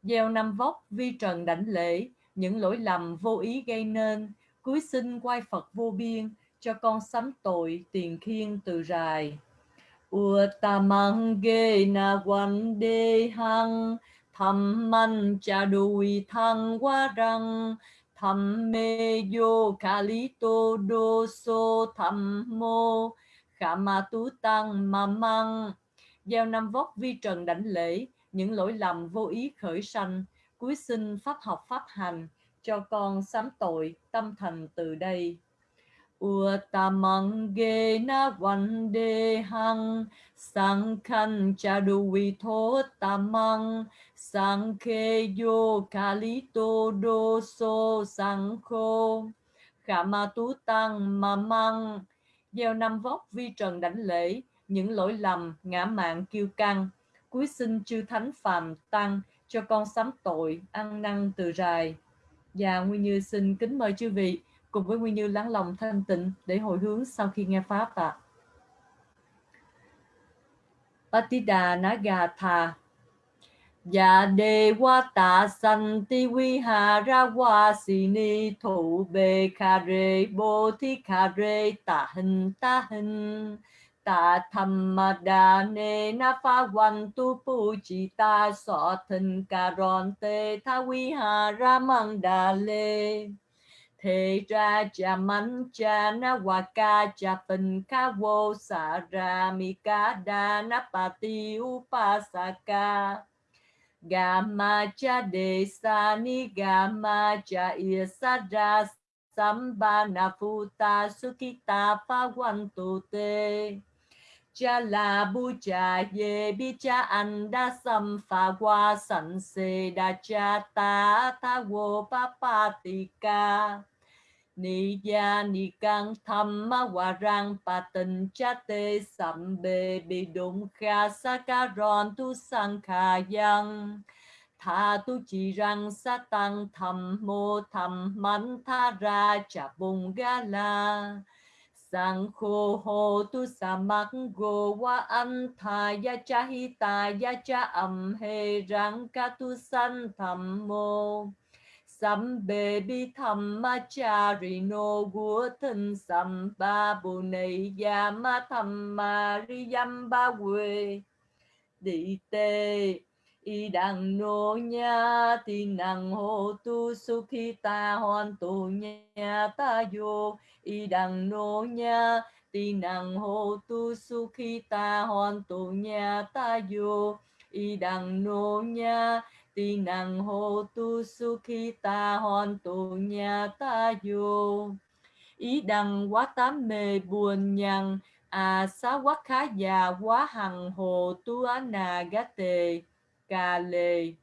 gieo năm vóc vi trần đảnh lễ những lỗi lầm vô ý gây nên. Cúi xin quay phật vô biên cho con sắm tội tiền khiên từ rài. Uttamang ge na quan đê hăng, thầm manh cha đùi thăng quá răng. Thầm mê vô khả lý tô đô sô thầm mô khả ma tú tăng ma măng gieo năm vóc vi trần đảnh lễ những lỗi lầm vô ý khởi sanh, cuối sinh pháp học pháp hành, cho con sám tội tâm thành từ đây. Uttamang na văn đề hằng sang khăn cha đu vi thô tamang sang khê yo kali tô đô so sang khô. Khả ma tú tăng ma gieo năm vóc vi trần đảnh lễ, những lỗi lầm ngã mạng kiêu căng cuối sinh chư thánh phàm tăng, cho con sám tội, ăn năn từ rài. Và nguyên như xin kính mời chư vị cùng với nguyên như lắng lòng thanh tịnh để hồi hướng sau khi nghe pháp ạ. À. Patida Nagatha. Dạ đề wa ta san ti vi ha ra wa si ni thủ bề kha re bồ thi kha re ta hình ta hình ta tham ma đa ne na pha văn tu pu chi ta so thân ca ron te tha vi ha ra mang đa lê. Thế ra cha man cha na wa ca cha phân ca vô sa ra mi ca đa na pa ti upasaka Gama cha de sa ni gama cha isa ra sambana phuta sukita pha quan tu te cha la bu cha ye bi cha an da sam pha qua san se da cha ta tha wo pa pa ti ca. Ni ya ni căng tham ma wa rang pa tình cha te sam be bi dum kha sa ka ron tu sang kha yang tha tu chỉ rằng sa tăng thầm mô thầm man tha ra cha bung ga la sang khô hô tu sa mắc gô wa an tha ya cha hi ta ya cha âm he rang ca tu san tham mô. Sambe bi tham ma cha ri no gu thân sam ba bu này ya ma tham ma ri yam ba quê. Đi tê y đàng nô nha thì năng hô tu sukhita hoàn tu nha ta vô. Y đàng nô nha thì năng hô tu sukhita hoàn tu nha ta vô. Y đàng nô nha thì năng hô tu sukhita hoàn tu nhà ta vô. Ý đằng quá tám mê buồn nhằn à xá quá khá già quá hằng hồ tu á nà gá tề ca lê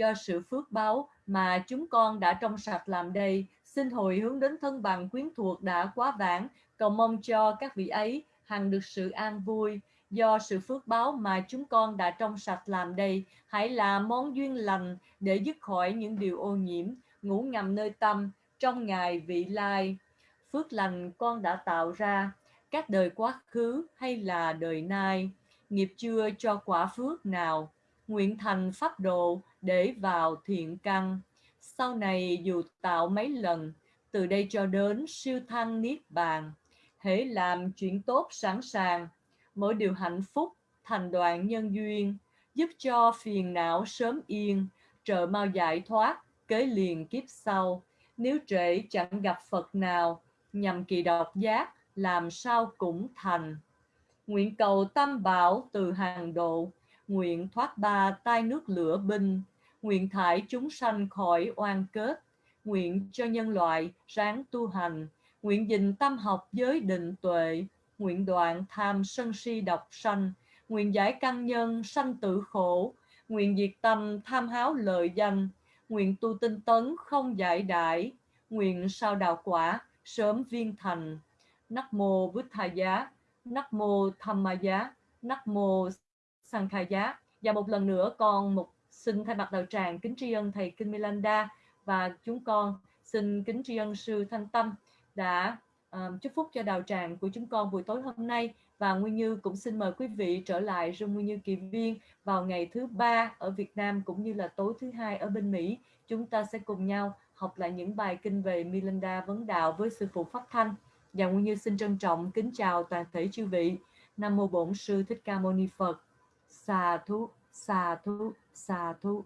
do sự phước báo mà chúng con đã trong sạch làm đây, xin hồi hướng đến thân bằng quyến thuộc đã quá vãng, cầu mong cho các vị ấy hằng được sự an vui. Do sự phước báo mà chúng con đã trong sạch làm đây, hãy là món duyên lành để dứt khỏi những điều ô nhiễm, ngủ ngầm nơi tâm, trong ngày vị lai. Phước lành con đã tạo ra, các đời quá khứ hay là đời nay nghiệp chưa cho quả phước nào. Nguyện thành pháp độ để vào thiện căn. Sau này dù tạo mấy lần, từ đây cho đến siêu thăng niết bàn, hễ làm chuyện tốt sẵn sàng. Mỗi điều hạnh phúc, thành đoạn nhân duyên, giúp cho phiền não sớm yên, trợ mau giải thoát, kế liền kiếp sau. Nếu trễ chẳng gặp phật nào, nhằm kỳ độc giác, làm sao cũng thành nguyện cầu tam bảo từ hàng độ. Nguyện thoát ba tai nước lửa binh nguyện thải chúng sanh khỏi oan kết. Nguyện cho nhân loại ráng tu hành. Nguyện dình tâm học giới định tuệ. Nguyện đoạn tham sân si độc sanh, nguyện giải căn nhân sanh tử khổ, nguyện diệt tâm tham háo lợi danh, nguyện tu tinh tấn không giải đãi, nguyện sao đạo quả sớm viên thành. Nắc mô Bút Thà Giá, Nắc mô Tham Ma Giá, Nắc mô Sang Khai Giá. Và một lần nữa con một xin thay mặt đạo tràng kính tri ân thầy Kinh Milanda và chúng con xin kính tri ân sư Thanh Tâm đã um, chúc phúc cho đạo tràng của chúng con buổi tối hôm nay và Nguyên Như cũng xin mời quý vị trở lại rung Nguyên Như Kỳ Viên vào ngày thứ ba ở Việt Nam cũng như là tối thứ hai ở bên Mỹ. Chúng ta sẽ cùng nhau học lại những bài kinh về Milanda vấn đạo với sư phụ Pháp Thanh. Và Nguyên Như xin trân trọng kính chào toàn thể chư vị. Nam mô Bổn sư Thích Ca Mâu Ni Phật. xà thú. xà thú xà thú